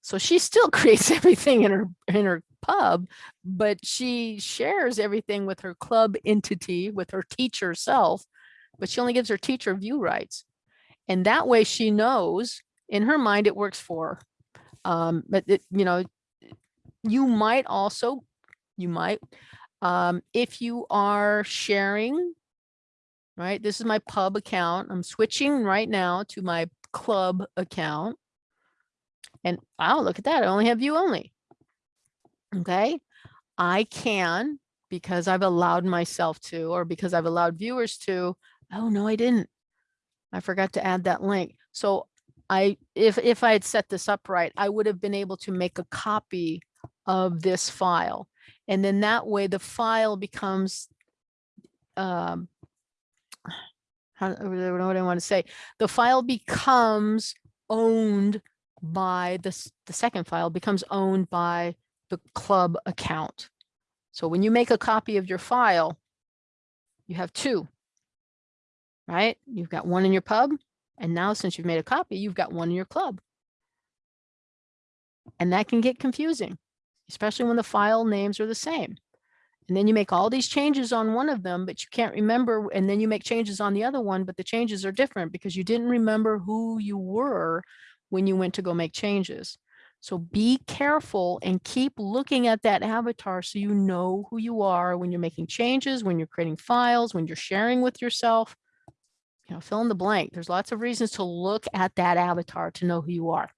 So she still creates everything in her in her pub, but she shares everything with her club entity, with her teacher self, but she only gives her teacher view rights. And that way she knows in her mind it works for her. Um, but it, you know, you might also, you might, um, if you are sharing, right? This is my pub account. I'm switching right now to my club account. And wow, look at that. I only have view only. Okay. I can, because I've allowed myself to, or because I've allowed viewers to, oh no, I didn't. I forgot to add that link. So I, if, if I had set this up right, I would have been able to make a copy of this file. And then that way the file becomes, um, how, I don't know what I want to say. The file becomes owned by the, the second file becomes owned by the club account. So when you make a copy of your file, you have two, right? You've got one in your pub, and now since you've made a copy, you've got one in your club. And that can get confusing, especially when the file names are the same. And then you make all these changes on one of them, but you can't remember, and then you make changes on the other one, but the changes are different because you didn't remember who you were when you went to go make changes. So be careful and keep looking at that avatar so you know who you are when you're making changes, when you're creating files, when you're sharing with yourself. You know, fill in the blank. There's lots of reasons to look at that avatar to know who you are.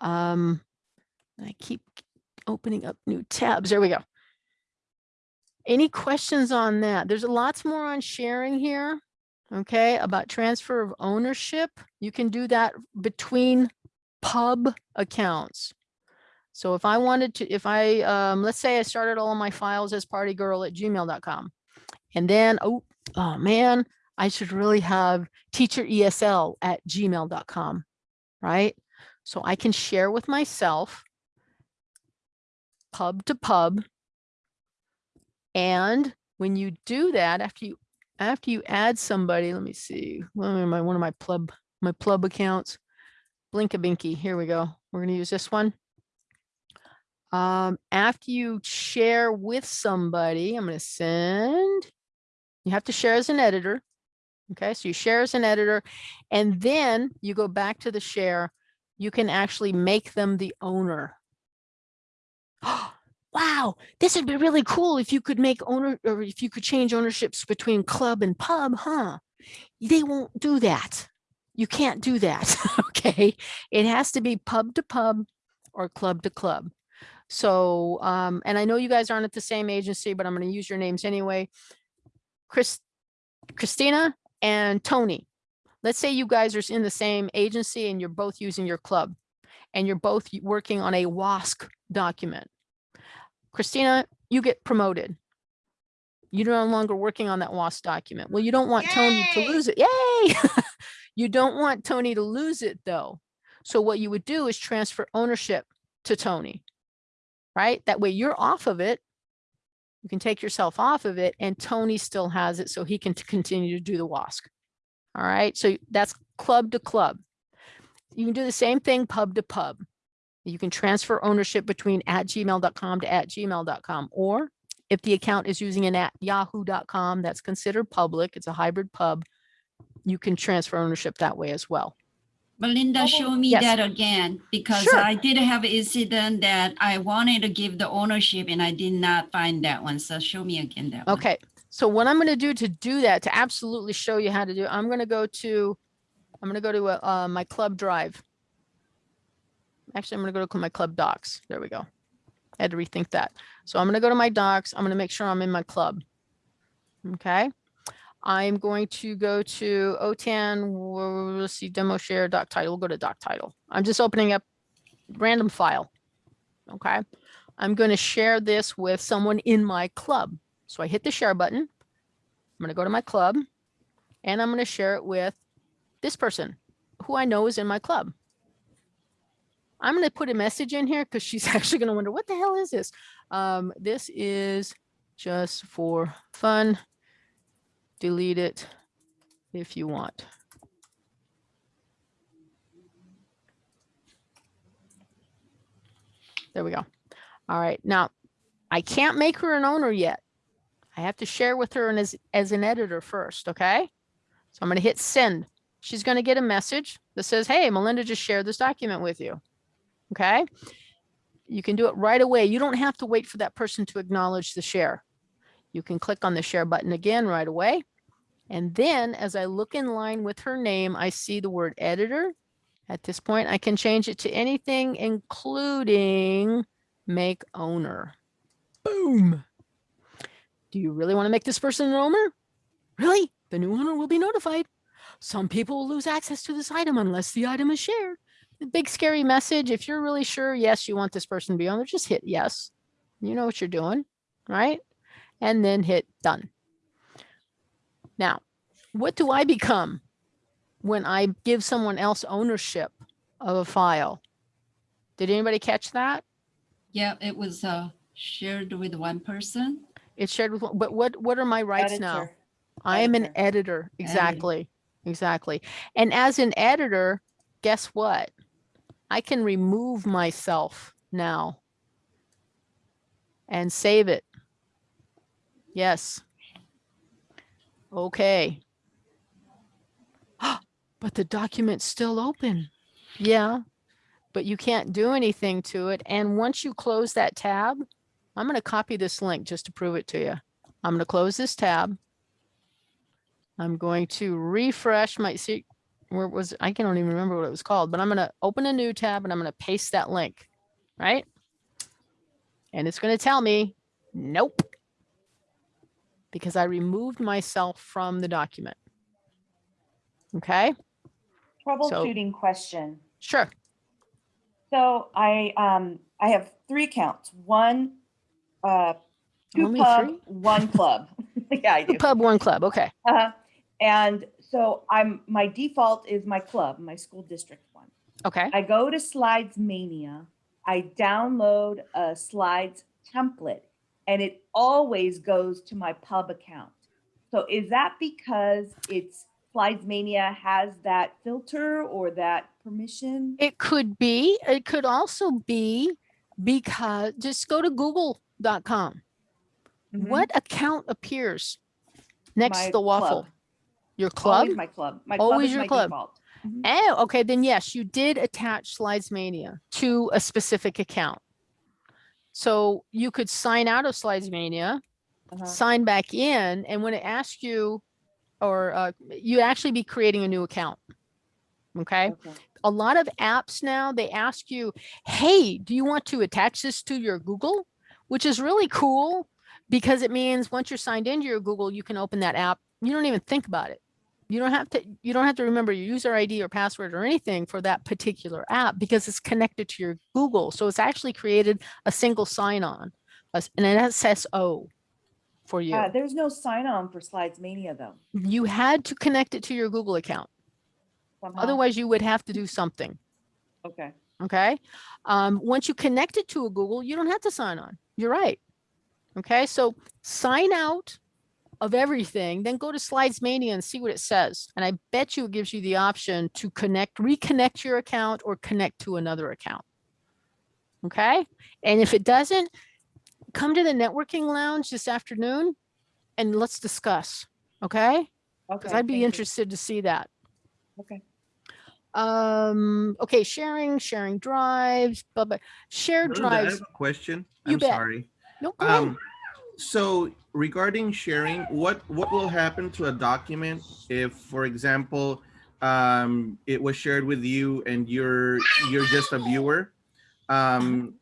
Um, I keep opening up new tabs. There we go. Any questions on that? There's lots more on sharing here. Okay, about transfer of ownership. You can do that between pub accounts. So if I wanted to, if I, um, let's say I started all of my files as partygirl at gmail.com. And then, oh, oh man, I should really have teacher ESL at gmail.com, right? So I can share with myself pub to pub. And when you do that, after you after you add somebody, let me see, one of my one of my plub my plub accounts, Blinkabinky. Here we go. We're going to use this one. Um, after you share with somebody, I'm going to send. You have to share as an editor. Okay, so you share as an editor, and then you go back to the share. You can actually make them the owner. wow, this would be really cool if you could make owner or if you could change ownerships between club and pub, huh? They won't do that. You can't do that. okay. It has to be pub to pub or club to club. So, um, and I know you guys aren't at the same agency, but I'm going to use your names anyway. Chris, Christina and Tony. Let's say you guys are in the same agency and you're both using your club and you're both working on a WASC document. Christina, you get promoted. You're no longer working on that WASC document. Well, you don't want Tony to lose it. Yay! you don't want Tony to lose it though. So what you would do is transfer ownership to Tony, right? That way you're off of it. You can take yourself off of it and Tony still has it so he can continue to do the WASC. All right, so that's club to club. You can do the same thing pub to pub. You can transfer ownership between at gmail.com to at gmail.com, or if the account is using an at yahoo.com, that's considered public, it's a hybrid pub, you can transfer ownership that way as well. Melinda, show me Yes. that again, because Sure. I did have an incident that I wanted to give the ownership and I did not find that one. So show me again that one. Okay, so what I'm gonna do to do that, to absolutely show you how to do, I'm gonna go to, I'm gonna go to uh, uh, my club drive. Actually, I'm gonna go to my club docs. There we go. I had to rethink that. So I'm gonna go to my docs. I'm gonna make sure I'm in my club. Okay. I'm going to go to OTAN, let's see, demo share doc title, we'll go to doc title. I'm just opening up random file. Okay. I'm going to share this with someone in my club. So I hit the share button. I'm going to go to my club and I'm going to share it with this person who I know is in my club. I'm going to put a message in here because she's actually going to wonder what the hell is this? Um, this is just for fun. Delete it if you want. There we go. All right. Now I can't make her an owner yet. I have to share with her as, as an editor first, okay? So I'm going to hit send. She's going to get a message that says, hey, Melinda just shared this document with you, okay? You can do it right away. You don't have to wait for that person to acknowledge the share. You can click on the share button again right away. And then as I look in line with her name, I see the word editor. At this point, I can change it to anything, including make owner. Boom. Do you really want to make this person an owner? Really? The new owner will be notified. Some people will lose access to this item unless the item is shared. The big scary message. If you're really sure, yes, you want this person to be owner, just hit yes. You know what you're doing, right? And then hit done. Now, what do I become when I give someone else ownership of a file? Did anybody catch that? Yeah, it was uh, shared with one person. It's shared with, one- but what, what are my rights now? I am an editor. editor. Exactly. Exactly. And as an editor, guess what? I can remove myself now and save it. Yes. Okay. But the document's still open. Yeah. But you can't do anything to it. And once you close that tab, I'm going to copy this link just to prove it to you. I'm going to close this tab. I'm going to refresh my, see, where was, I can't even remember what it was called, but I'm going to open a new tab and I'm going to paste that link, right? And it's going to tell me, nope. Because I removed myself from the document. Okay, Troubleshooting question. sure. So I, um, I have three accounts, one, uh, two Only pub, three? one club. Yeah, I do. Pub One Club, okay. Uh, -huh. and so I'm, my default is my club, my school district one. Okay, I go to Slides Mania, I download a slides template, and it always goes to my pub account. So is that because it's Slidesmania has that filter or that permission? it could be, it could also be because, just go to google.com. Mhm. What account appears next My to the waffle? club. Your club? Always my club. My club Always is your my club. default. Oh, okay, then yes, you did attach Slidesmania to a specific account. So you could sign out of Slidesmania, Uh-huh. sign back in, and when it asks you, or uh, you actually be creating a new account. Okay, Okay. a lot of apps now, they ask you, hey, do you want to attach this to your Google? Which is really cool because it means once you're signed into your Google, you can open that app. You don't even think about it. You don't have to, you don't have to remember your user ID or password or anything for that particular app because it's connected to your Google. So it's actually created a single sign-on, an SSO for you. Uh, there's no sign on for Slides Mania though. You had to connect it to your Google account. somehow. Otherwise you would have to do something. Okay. Okay. Um, once you connect it to a Google, you don't have to sign on. You're right. Okay. So sign out of everything, then go to Slides Mania and see what it says. And I bet you it gives you the option to connect, reconnect your account or connect to another account. Okay. And if it doesn't, come to the networking lounge this afternoon and let's discuss. Okay. Because Okay. I'd be thank you. interested to see that. Okay. Um, okay, sharing, sharing drives, blah, blah, shared Linda, I drives. have a question. You I'm bet. sorry. No, go ahead. Um, so regarding sharing, what, what will happen to a document if, for example, um, it was shared with you and you're, you're just a viewer? Um,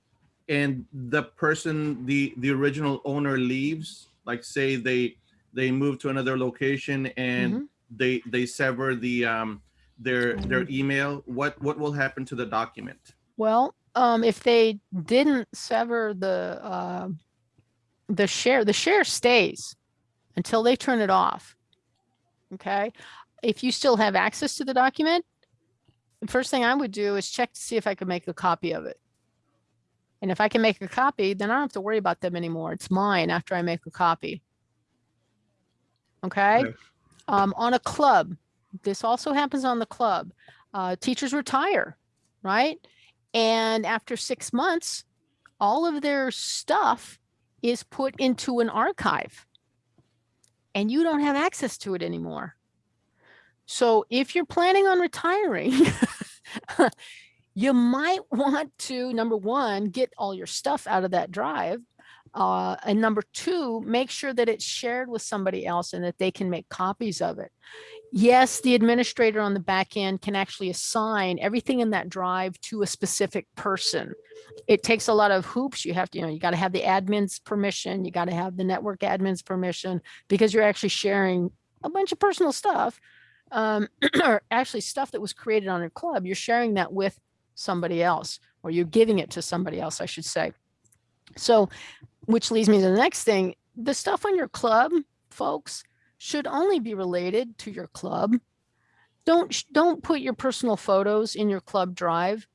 and the person, the, the original owner leaves, like say they, they move to another location and Mhm. they, they sever the, um, their, their email, what, what will happen to the document? Well, um, if they didn't sever the, uh, the share, the share stays until they turn it off. Okay. If you still have access to the document, the first thing I would do is check to see if I could make a copy of it. And if I can make a copy, then I don't have to worry about them anymore. It's mine after I make a copy. Okay. Okay. Um, on a club, this also happens on the club. Uh, teachers retire, right? And after six months, all of their stuff is put into an archive and you don't have access to it anymore. So if you're planning on retiring, you might want to, number one, get all your stuff out of that drive. Uh, and number two, make sure that it's shared with somebody else and that they can make copies of it. Yes, the administrator on the back end can actually assign everything in that drive to a specific person. It takes a lot of hoops. You have to, you know, you got to have the admin's permission. You got to have the network admin's permission because you're actually sharing a bunch of personal stuff. Um, or actually stuff that was created on a club. You're sharing that with somebody else or you're giving it to somebody else, I should say. So, which leads me to the next thing. The stuff on your club, folks, should only be related to your club. Don't don't put your personal photos in your club drive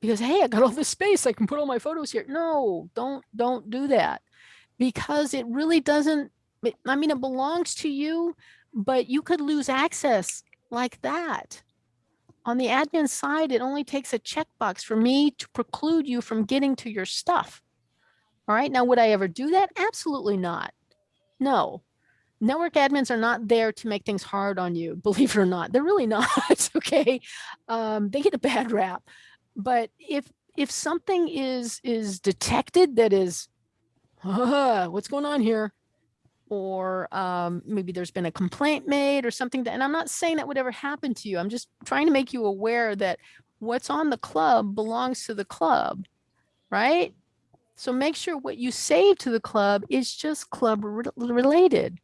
because hey, I got all this space. I can put all my photos here. No, don't don't do that because it really doesn't. I mean, it belongs to you, but you could lose access like that. On the admin side, it only takes a checkbox for me to preclude you from getting to your stuff. All right. Now, would I ever do that? Absolutely not. No. Network admins are not there to make things hard on you, believe it or not. They're really not. okay. Um, they get a bad rap. But if if something is is detected that is "Ah, what's going on here? Or um, maybe there's been a complaint made or something that, and I'm not saying that would ever happen to you. I'm just trying to make you aware that what's on the club belongs to the club, right? So make sure what you save to the club is just club re- related.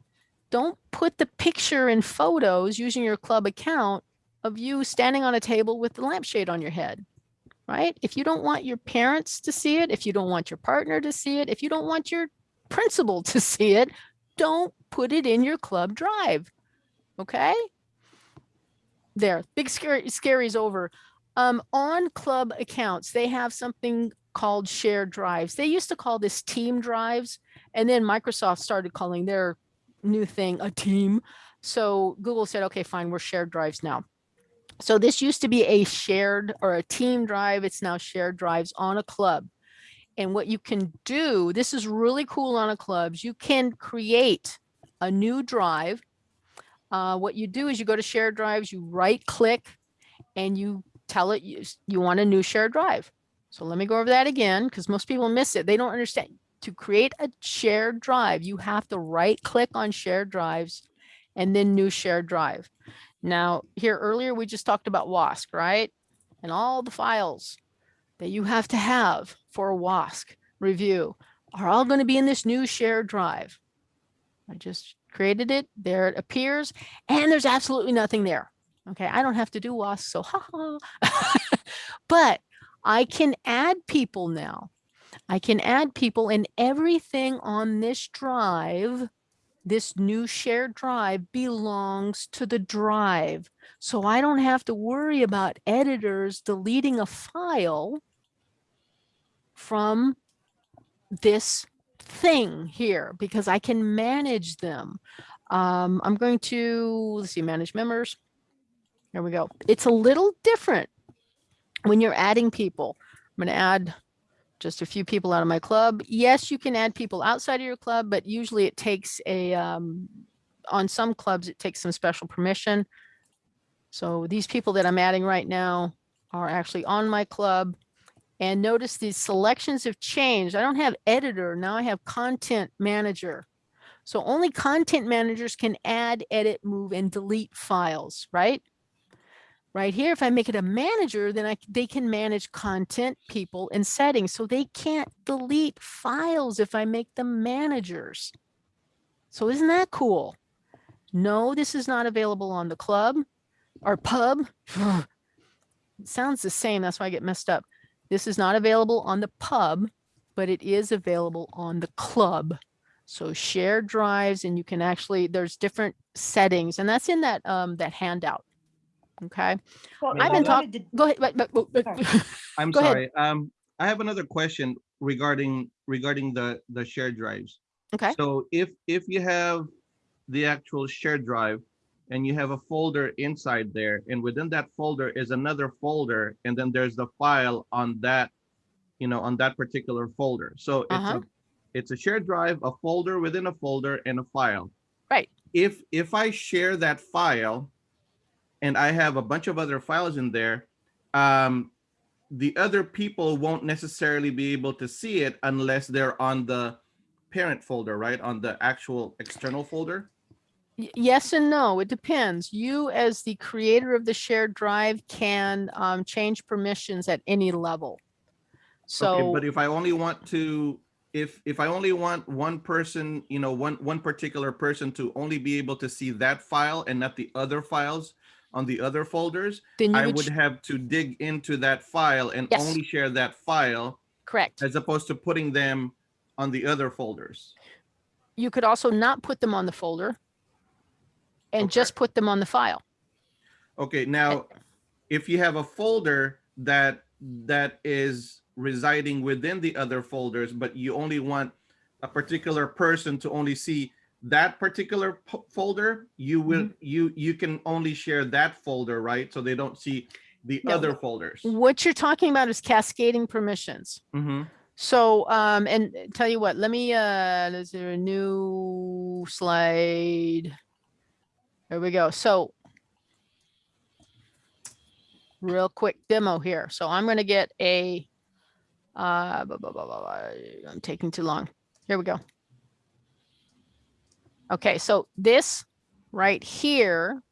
Don't put the picture and photos using your club account of you standing on a table with the lampshade on your head. right? If you don't want your parents to see it, if you don't want your partner to see it, if you don't want your principal to see it, don't put it in your club drive. Okay? There, big scary, scary's over. Um, on club accounts, they have something called shared drives. They used to call this team drives, and then Microsoft started calling their new thing a team. So Google said, okay, fine, we're shared drives now. So this used to be a shared or a team drive. It's now shared drives on a club. And what you can do, this is really cool on a clubs. You can create a new drive. Uh, what you do is you go to shared drives, you right click and you tell it you, you want a new shared drive. So let me go over that again because most people miss it. They don't understand. To create a shared drive, you have to right click on shared drives and then new shared drive. Now here earlier, we just talked about WASC, right? And all the files that you have to have for a WASC review are all going to be in this new shared drive. I just created it. There it appears and there's absolutely nothing there. Okay. I don't have to do WASC. So ha ha. but I can add people now. I can add people and everything on this drive, this new shared drive belongs to the drive. So I don't have to worry about editors deleting a file from this thing here because I can manage them. Um, I'm going to, let's see, manage members. There we go. It's a little different when you're adding people. I'm going to add just a few people out of my club. Yes, you can add people outside of your club, but usually it takes a, um, on some clubs, it takes some special permission. So these people that I'm adding right now are actually on my club. And notice these selections have changed. I don't have editor, now I have content manager. So only content managers can add, edit, move, and delete files, right? Right here, if I make it a manager, then I, they can manage content, people, and settings. So they can't delete files if I make them managers. So isn't that cool? No, this is not available on the club or pub. Sounds the same, that's why I get messed up. This is not available on the pub, but it is available on the club. So shared drives and you can actually, there's different settings and that's in that, um, that handout. Okay, Well, I've been talking. to- go ahead. but- but- but- but- Sorry. I'm Go ahead. sorry. Um, I have another question regarding regarding the the shared drives. Okay, So if if you have the actual shared drive and you have a folder inside there and within that folder is another folder and then there's the file on that you know on that particular folder. So it's Uh-huh. a it's a shared drive, a folder within a folder and a file. Right. If if I share that file and I have a bunch of other files in there, um, the other people won't necessarily be able to see it unless they're on the parent folder, right? On the actual external folder. Yes and no, it depends. You as the creator of the shared drive can, um, change permissions at any level. Okay, So, but if I only want to, if if I only want one person, you know, one one particular person to only be able to see that file and not the other files on the other folders, then you I would, would have to dig into that file and Yes. only share that file correct. as opposed to putting them on the other folders. You could also not put them on the folder and Okay. just put them on the file. Okay, now, if you have a folder that that is residing within the other folders, but you only want a particular person to only see that particular folder, you will Mm-hmm. you you can only share that folder, right? So they don't see the No, other folders. What you're talking about is cascading permissions. hmm So, um, and tell you what, let me, uh, is there a new slide? There we go. So real quick demo here. So I'm going to get a, uh, blah, blah, blah, I'm taking too long. Here we go. Okay. So this right here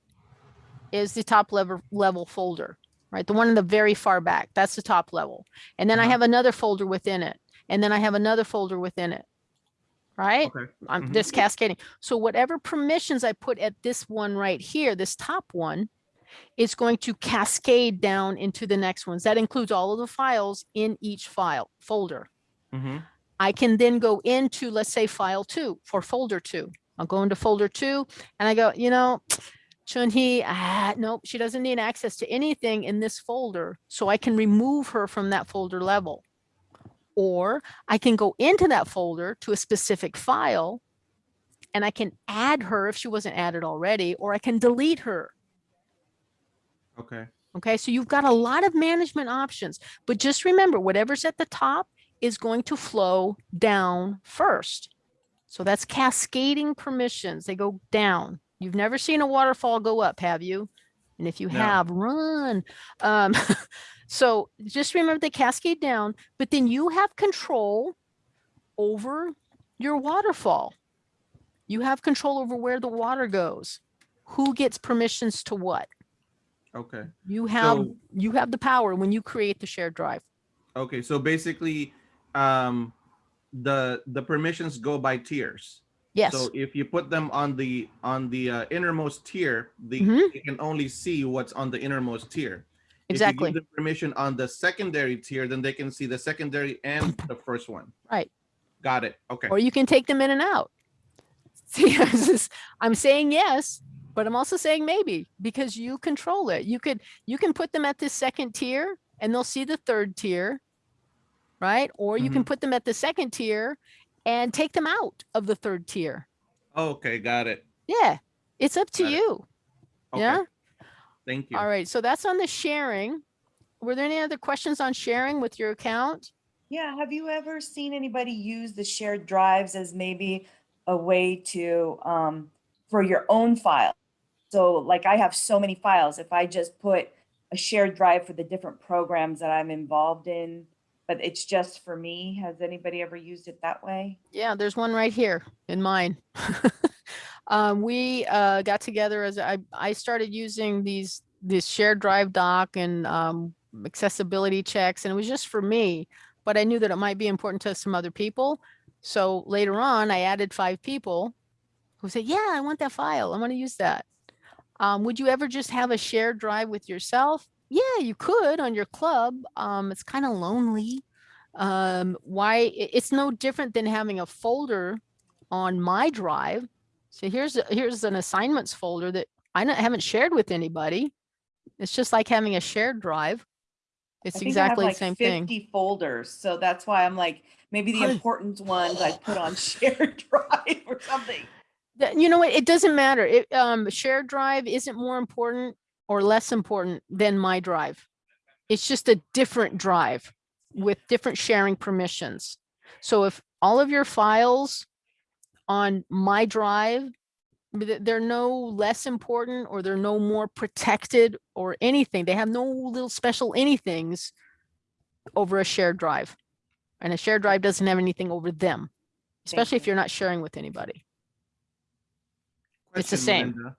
is the top level level folder, right? The one in the very far back, that's the top level. And then I Uh-huh. have another folder within it. And then I have another folder within it. Right? Okay. I'm Mhm. this cascading. So whatever permissions I put at this one right here, this top one, is going to cascade down into the next ones. That includes all of the files in each file folder. Mhm. I can then go into, let's say, file two for folder two. I'll go into folder two and I go, you know, Chun-Hee, ah, nope, she doesn't need access to anything in this folder. So I can remove her from that folder level. Or I can go into that folder to a specific file and I can add her if she wasn't added already, or I can delete her. Okay. Okay, so you've got a lot of management options, but just remember, whatever's at the top is going to flow down first. So that's cascading permissions. They go down. You've never seen a waterfall go up, have you? And if you No. have, run. Um, so just remember they cascade down, but then you have control over your waterfall. You have control over where the water goes, who gets permissions to what. Okay. You have, So- you have the power when you create the shared drive. Okay. So basically, um, the the permissions go by tiers. Yes, So if you put them on the on the uh, innermost tier, the Mhm. you can only see what's on the innermost tier. exactly. If you give them permission on the secondary tier, then they can see the secondary and the first one. Right. Got it. Okay. Or you can take them in and out. See, this I'm saying yes, but I'm also saying maybe because you control it. You could, you can put them at the second tier and they'll see the third tier. Right? Or you can put them at the second tier and take them out of the third tier. Okay. Got it. Yeah, it's up to Got you. Okay. Yeah. Thank you. All right. So that's on the sharing. Were there any other questions on sharing with your account? Yeah, have you ever seen anybody use the shared drives as maybe a way to, um, for your own file? So like I have so many files, if I just put a shared drive for the different programs that I'm involved in, but it's just for me, has anybody ever used it that way? Yeah, there's one right here in mine. um, we uh, got together as I, I started using these this shared drive doc and um, accessibility checks, and it was just for me. But I knew that it might be important to some other people. So later on, I added five people who said, "Yeah, I want that file. I want to use that." Um, would you ever just have a shared drive with yourself? Yeah, you could on your club. Um, it's kind of lonely um why it's no different than having a folder on my drive so here's here's an assignments folder that i haven't shared with anybody it's just like having a shared drive it's I think I have exactly the like same thing 50 folders, so that's why I'm like, maybe the important ones I put on shared drive or something. Th- you know what it doesn't matter it um shared drive isn't more important or less important than my drive it's just a different drive with different sharing permissions so if all of your files on my drive they're no less important or they're no more protected or anything they have no little special anythings over a shared drive and a shared drive doesn't have anything over them especially if you. you're not sharing with anybody It's the same. Melinda.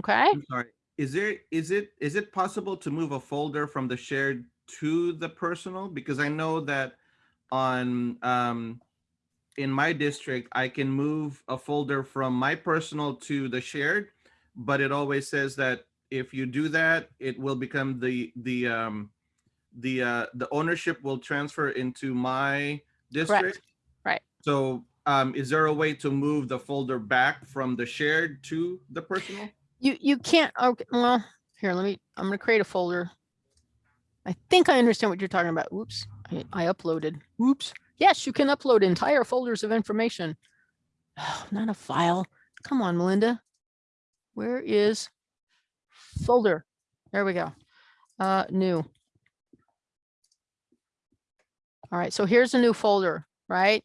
okay I'm sorry. Is there is it is it possible to move a folder from the shared to the personal? Because I know that on um in my district, I can move a folder from my personal to the shared, but it always says that if you do that, it will become the the um the uh the ownership will transfer into my district. Right. So um is there a way to move the folder back from the shared to the personal? You, you can't, okay, well, here, let me, I'm gonna create a folder. I think I understand what you're talking about. Oops, I, I uploaded. Oops. Yes, you can upload entire folders of information. Oh, not a file. Come on, Melinda. Where is folder? There we go. Uh, new. All right, so here's a new folder, right?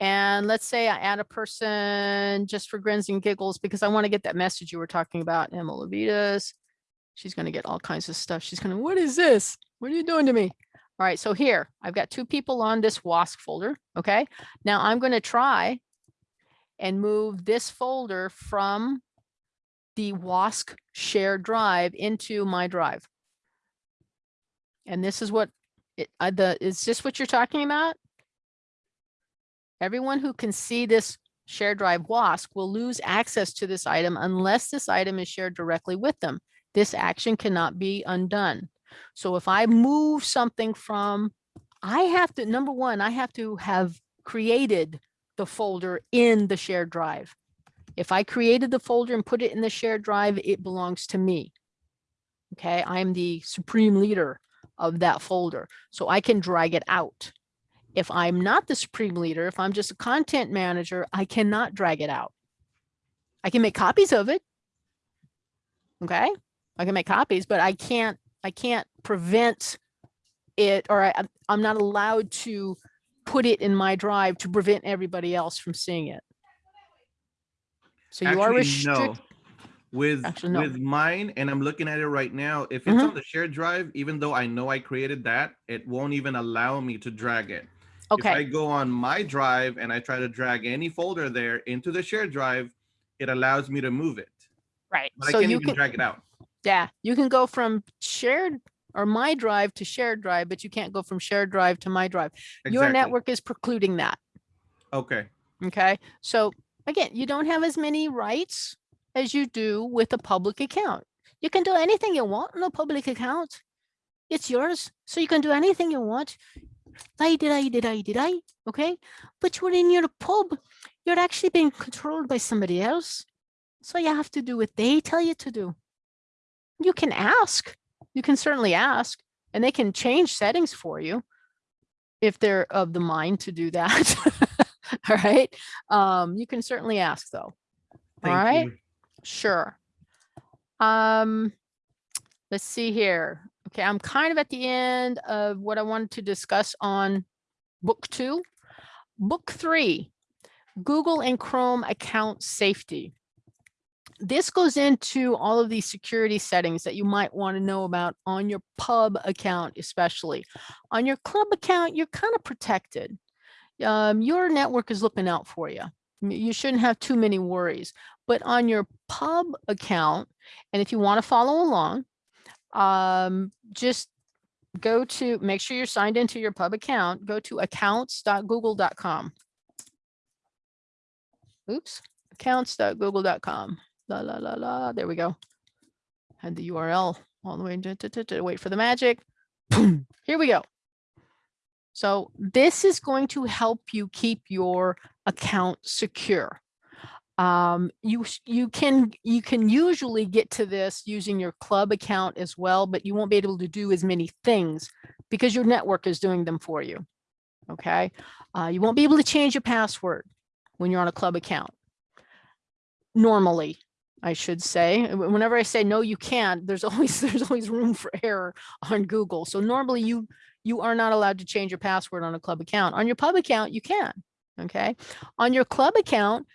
And let's say I add a person just for grins and giggles because I want to get that message you were talking about, Emma Levitas. She's going to get all kinds of stuff. She's going to, what is this? What are you doing to me? All right, so here I've got two people on this WASC folder. Okay, now I'm going to try and move this folder from the WASC shared drive into my drive. And this is what it, uh, the, is this what you're talking about? Everyone who can see this shared drive WASC will lose access to this item unless this item is shared directly with them. this action cannot be undone. So if I move something from, I have to, number one, I have to have created the folder in the shared drive. If I created the folder and put it in the shared drive, it belongs to me. Okay, I'm the supreme leader of that folder, so I can drag it out. If I'm not the supreme leader, if I'm just a content manager, I cannot drag it out. I can make copies of it. Okay, I can make copies, but I can't, I can't prevent it, or I, I'm- not allowed to put it in my drive to prevent everybody else from seeing it. So you are Actually, restricted. no. With Actually, no. with mine, and I'm looking at it right now. If it's Mhm. on the shared drive, even though I know I created that, it won't even allow me to drag it. If I go on my drive and I try to drag any folder there into the shared drive, it allows me to move it, right. but I can't you even can, drag it out. yeah, you can go from shared or my drive to shared drive, but you can't go from shared drive to my drive. Exactly. Your network is precluding that. Okay. Okay, so again, you don't have as many rights as you do with a public account. You can do anything you want in a public account. It's yours, so you can do anything you want. I did I did I did I, okay? But you're in your pub, you're actually being controlled by somebody else. So you have to do what they tell you to do. You can ask, you can certainly ask, and they can change settings for you if they're of the mind to do that. All right. Um, you can certainly ask though. Thank All right. you. Sure. Um, let's see here. Okay, I'm kind of at the end of what I wanted to discuss on book two. Book three, Google and Chrome account safety. This goes into all of these security settings that you might want to know about on your pub account, especially. On your club account, you're kind of protected. Um, your network is looking out for you. You shouldn't have too many worries. But on your pub account, and if you want to follow along, um, just go to, make sure you're signed into your pub account, go to accounts.google.com. Oops, accounts.google.com. La, la, la, la, there we go. Had the URL all the way, to, wait for the magic. Boom, Here we go. So this is going to help you keep your account secure. Um, you, you can, you can usually get to this using your club account as well, but you won't be able to do as many things because your network is doing them for you. Okay. Uh, you won't be able to change your password when you're on a club account. Normally, I should say, whenever I say no, you can't, there's always, there's always room for error on Google. So normally you, you are not allowed to change your password on a club account. On your pub account, you can. Okay. On your club account,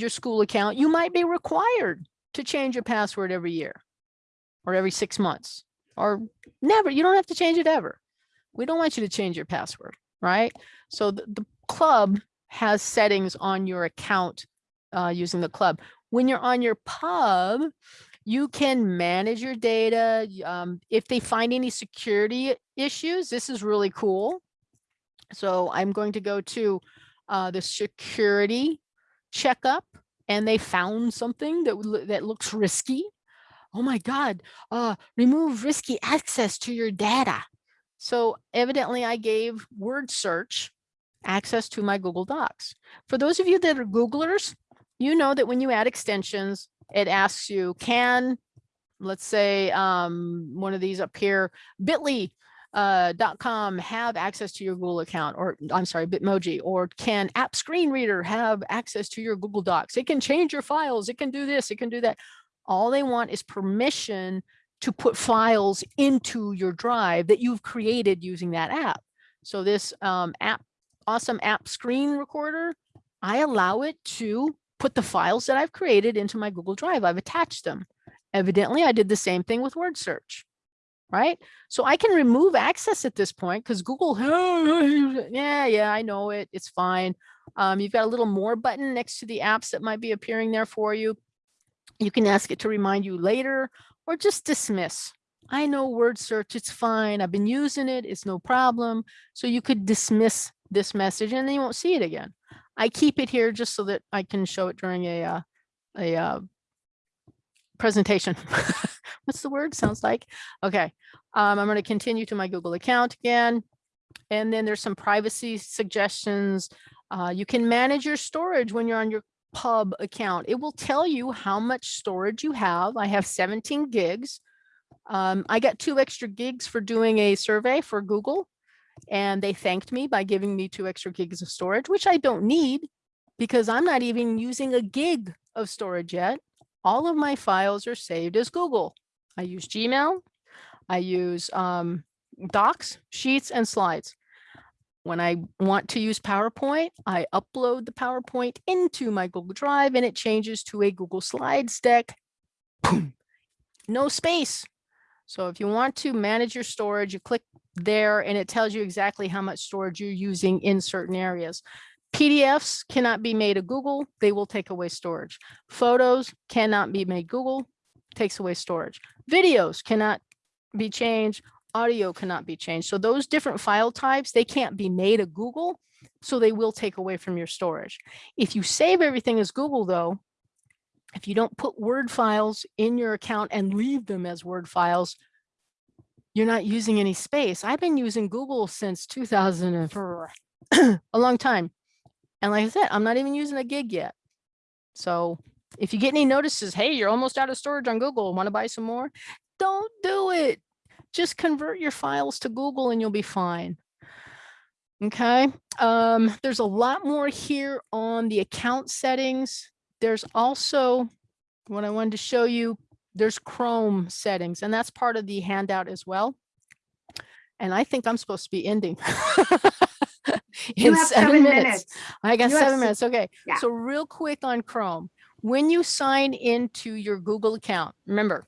your school account, you might be required to change your password every year or every six months or never. You don't have to change it ever. We don't want you to change your password, right? So the, the club has settings on your account uh, using the club. When you're on your pub, you can manage your data. Um, if they find any security issues, this is really cool. So I'm going to go to uh, the security checkup and they found something that, that looks risky. Oh my God, uh, remove risky access to your data. So evidently I gave word search access to my Google Docs. For those of you that are Googlers, you know that when you add extensions, it asks you, can, let's say, um, one of these up here, bit.ly uh, com have access to your Google account, or I'm sorry, Bitmoji, or can App Screen Reader have access to your Google Docs? It can change your files. It can do this. It can do that. All they want is permission to put files into your drive that you've created using that app. So this um, app, awesome app screen recorder, I allow it to put the files that I've created into my Google Drive. I've attached them. Evidently, I did the same thing with word search, right? So I can remove access at this point because Google, yeah, yeah, I know it. It's fine. Um, you've got a little more button next to the apps that might be appearing there for you. You can ask it to remind you later or just dismiss. I know word search, it's fine. I've been using it. It's no problem. So you could dismiss this message and then you won't see it again. I keep it here just so that I can show it during a, uh, a, uh, presentation What's the word? Sounds like, okay. Um, I'm going to continue to my Google account again. And then there's some privacy suggestions. Uh, you can manage your storage when you're on your pub account. It will tell you how much storage you have. I have 17 gigs. Um, I got two extra gigs for doing a survey for Google and they thanked me by giving me two extra gigs of storage, which I don't need because I'm not even using a gig of storage yet. All of my files are saved as Google. I use Gmail, I use um, Docs, Sheets, and Slides. When I want to use PowerPoint, I upload the PowerPoint into my Google Drive and it changes to a Google Slides deck. Boom. No space. So if you want to manage your storage, you click there and it tells you exactly how much storage you're using in certain areas. PDFs cannot be made a Google, they will take away storage. Photos cannot be made Google, takes away storage. Videos cannot be changed, audio cannot be changed. So those different file types, they can't be made a Google, so they will take away from your storage. If you save everything as Google though, if you don't put Word files in your account and leave them as Word files, you're not using any space. I've been using Google since 2004, a long time. And like I said, I'm not even using a gig yet. So if you get any notices, hey, you're almost out of storage on Google, want to buy some more? Don't do it. Just convert your files to Google and you'll be fine. Okay, um, there's a lot more here on the account settings. There's also what I wanted to show you. There's Chrome settings, and that's part of the handout as well. And I think I'm supposed to be ending. You in have seven minutes. I got You seven minutes. Okay. Yeah. So real quick on Chrome, when you sign into your Google account, remember,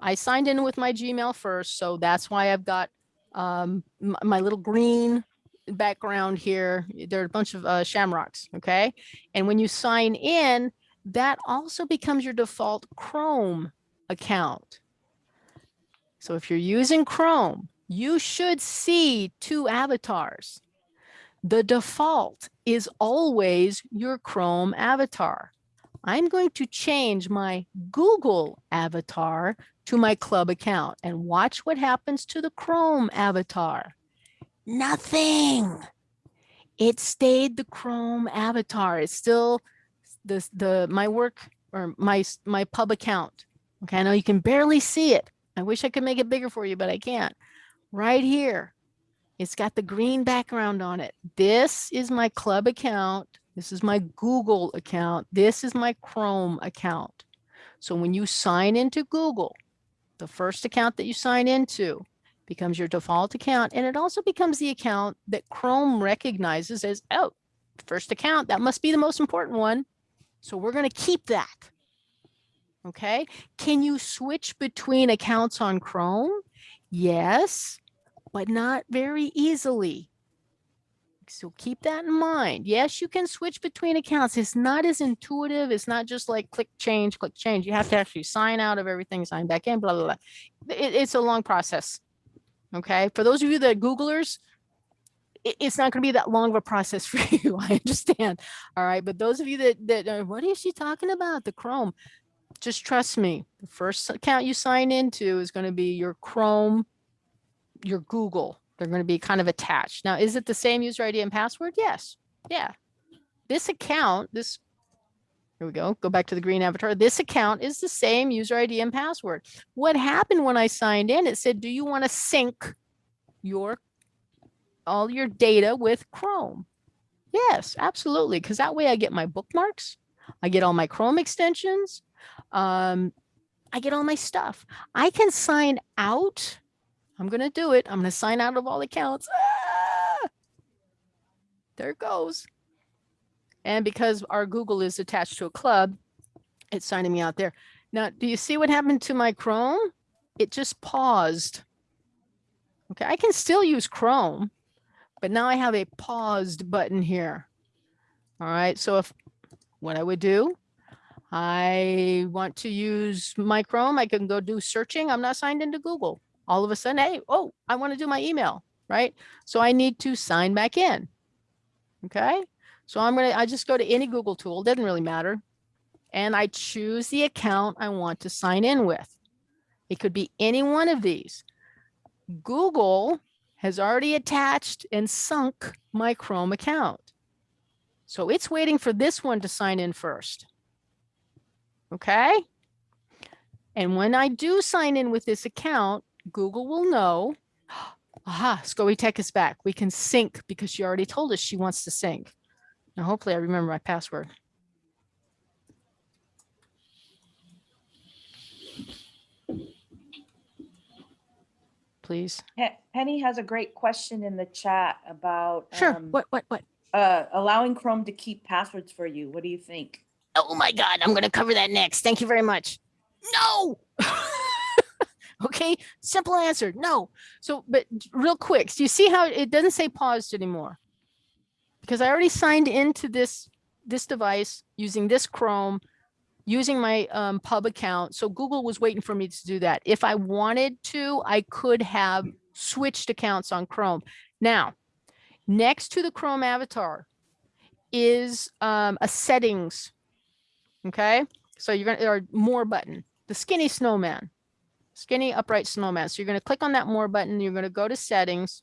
I signed in with my Gmail first, so that's why I've got um, my little green background here. There are a bunch of uh, shamrocks, okay? And when you sign in, that also becomes your default Chrome account. So if you're using Chrome, you should see two avatars. The default is always your Chrome avatar. I'm going to change my Google avatar to my club account and watch what happens to the Chrome avatar. Nothing. It stayed the Chrome avatar. It's still the, the my work or my my pub account. Okay, I know you can barely see it. I wish I could make it bigger for you, but I can't. Right here, it's got the green background on it. This is my club account. This is my Google account. This is my Chrome account. So when you sign into Google, the first account that you sign into becomes your default account. And it also becomes the account that Chrome recognizes as, oh, first account, that must be the most important one. So we're going to keep that. Okay. Can you switch between accounts on Chrome? Yes, but not very easily. So keep that in mind. Yes, you can switch between accounts. It's not as intuitive. It's not just like click change, click change. You have to actually sign out of everything, sign back in, blah, blah, blah. It- it's a long process. Okay. For those of you that Googlers, it- it's not going to be that long of a process for you. I understand. All right. But those of you that, that are, what is she talking about? The Chrome. Just trust me. The first account you sign into is going to be your Chrome, your Google. They're going to be kind of attached. Now, is it the same user ID and password? Yes. Yeah. This account, this, here we go. Go back to the green avatar. This account is the same user ID and password. What happened when I signed in? It said, do you want to sync your all your data with Chrome? Yes, absolutely. Because that way I get my bookmarks, I get all my Chrome extensions, um, I get all my stuff. I can sign out. I'm going to do it. I'm going to sign out of all accounts. Ah! There it goes. And because our Google is attached to a club, it's signing me out there. Now, do you see what happened to my Chrome? It just paused. Okay, I can still use Chrome, but now I have a paused button here. All right, so if what I would do, I want to use my Chrome, I can go do searching. I'm not signed into Google. All of a sudden, hey, oh, I want to do my email, right? So I need to sign back in. Okay, so I'm gonna, I just go to any Google tool, doesn't really matter. And I choose the account I want to sign in with. It could be any one of these. Google has already attached and sunk my Chrome account. So it's waiting for this one to sign in first. Okay? And when I do sign in with this account, Google will know, aha, SCOE Tech is back. We can sync because she already told us she wants to sync. Now, hopefully I remember my password. Please. Penny has a great question in the chat about Sure. um, What, what, what? uh, allowing Chrome to keep passwords for you. What do you think? Oh my God, I'm going to cover that next. Thank you very much. No. Okay, simple answer. No. So, but real quick, so you see how it doesn't say paused anymore because I already signed into this this device using this Chrome, using my um, pub account. So Google was waiting for me to do that. If I wanted to, I could have switched accounts on Chrome. Now, next to the Chrome avatar is um, a settings Okay, so you're gonna, or more button, the skinny snowman, skinny upright snowman. So you're gonna click on that more button, you're gonna go to settings.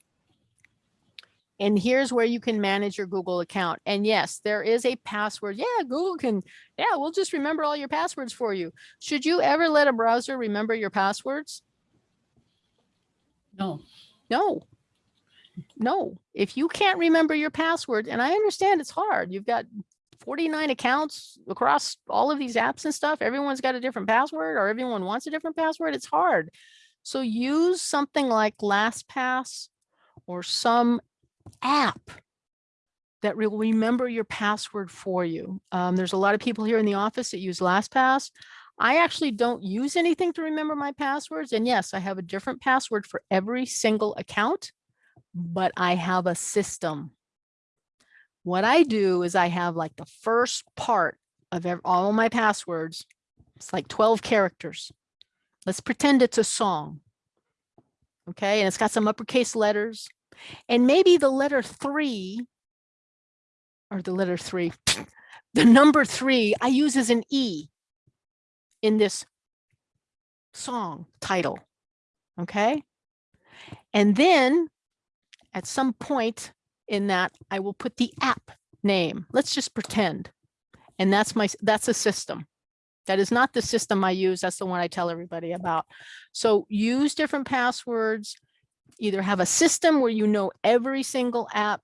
And here's where you can manage your Google account. And yes, there is a password. Yeah, Google can, yeah, we'll just remember all your passwords for you. Should you ever let a browser remember your passwords? No. No. No, if you can't remember your password, and I understand it's hard, you've got 49 accounts across all of these apps and stuff. Everyone's got a different password or everyone wants a different password. It's hard. So use something like LastPass or some app that will remember your password for you. Um, there's a lot of people here in the office that use LastPass. I actually don't use anything to remember my passwords. And yes, I have a different password for every single account, but I have a system. What I do is I have like the first part of ev- all my passwords. It's like 12 characters. Let's pretend it's a song. Okay, and it's got some uppercase letters. And maybe the letter three, or the letter three, the number three I use as an E in this song title. Okay. And then at some point in that I will put the app name. Let's just pretend. And that's my, that's a system. That is not the system I use. That's the one I tell everybody about. So use different passwords. Either have a system where you know every single app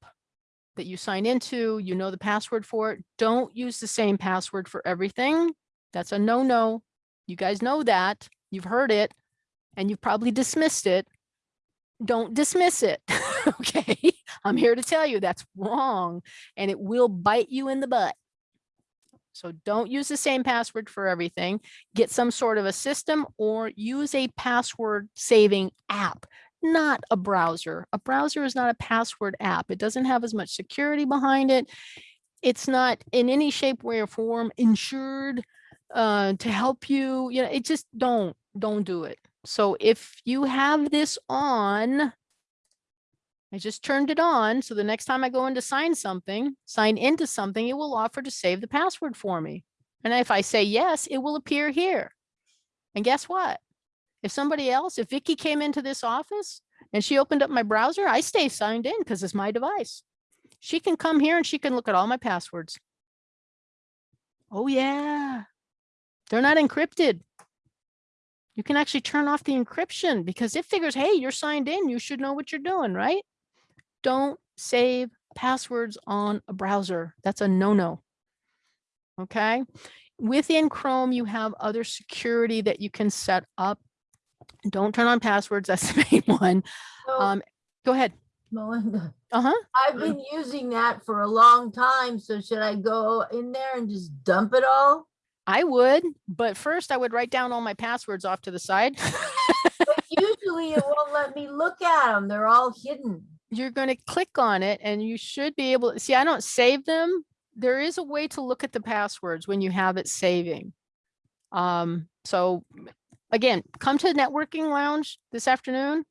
that you sign into, you know the password for it. Don't use the same password for everything. That's a no-no. You guys know that. You've heard it and you've probably dismissed it. Don't dismiss it. okay. I'm here to tell you that's wrong and it will bite you in the butt. So don't use the same password for everything. Get some sort of a system or use a password saving app, not a browser. A browser is not a password app. It doesn't have as much security behind it. It's not in any shape, way or form insured uh, to help you. You know, it just don't, don't do it. So if you have this on, I just turned it on. So the next time I go in to sign something, sign into something, it will offer to save the password for me. And if I say yes, it will appear here. And guess what? If somebody else, if Vicky came into this office and she opened up my browser, I stay signed in because it's my device. She can come here and she can look at all my passwords. Oh yeah, they're not encrypted. You can actually turn off the encryption because it figures, hey, you're signed in, you should know what you're doing, right? Don't save passwords on a browser. That's a no-no. Okay. Within Chrome, you have other security that you can set up. Don't turn on passwords. That's the main one. So, Um, go ahead. Melinda, Uh-huh. I've been using that for a long time, so should I go in there and just dump it all? I would, but first I would write down all my passwords off to the side. But usually it won't let me look at them. They're all hidden. You're going to click on it and you should be able to see, I don't save them. There is a way to look at the passwords when you have it saving. Um, so again, come to the networking lounge this afternoon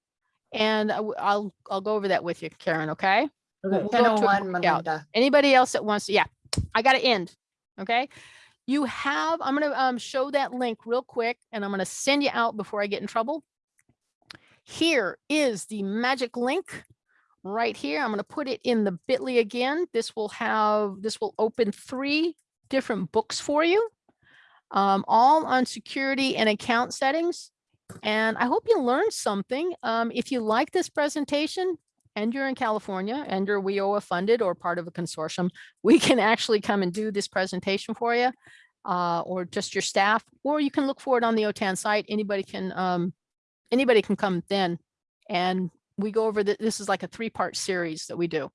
and I'll, I'll go over that with you, Karen, okay? Okay. We'll go to a 1001 workout. Melinda. Anybody else that wants, to yeah, I got to end, okay? you have, I'm gonna um, show that link real quick and I'm gonna send you out before I get in trouble. Here is the magic link right here. I'm gonna put it in the bit.ly again. This will have, this will open three different books for you, um, all on security and account settings. And I hope you learned something. Um, if you like this presentation and you're in California and you're WIOA funded or part of a consortium, we can actually come and do this presentation for you uh, or just your staff, or you can look for it on the OTAN site. Anybody can, um, anybody can come then. And we go over that. This is like a three part series that we do.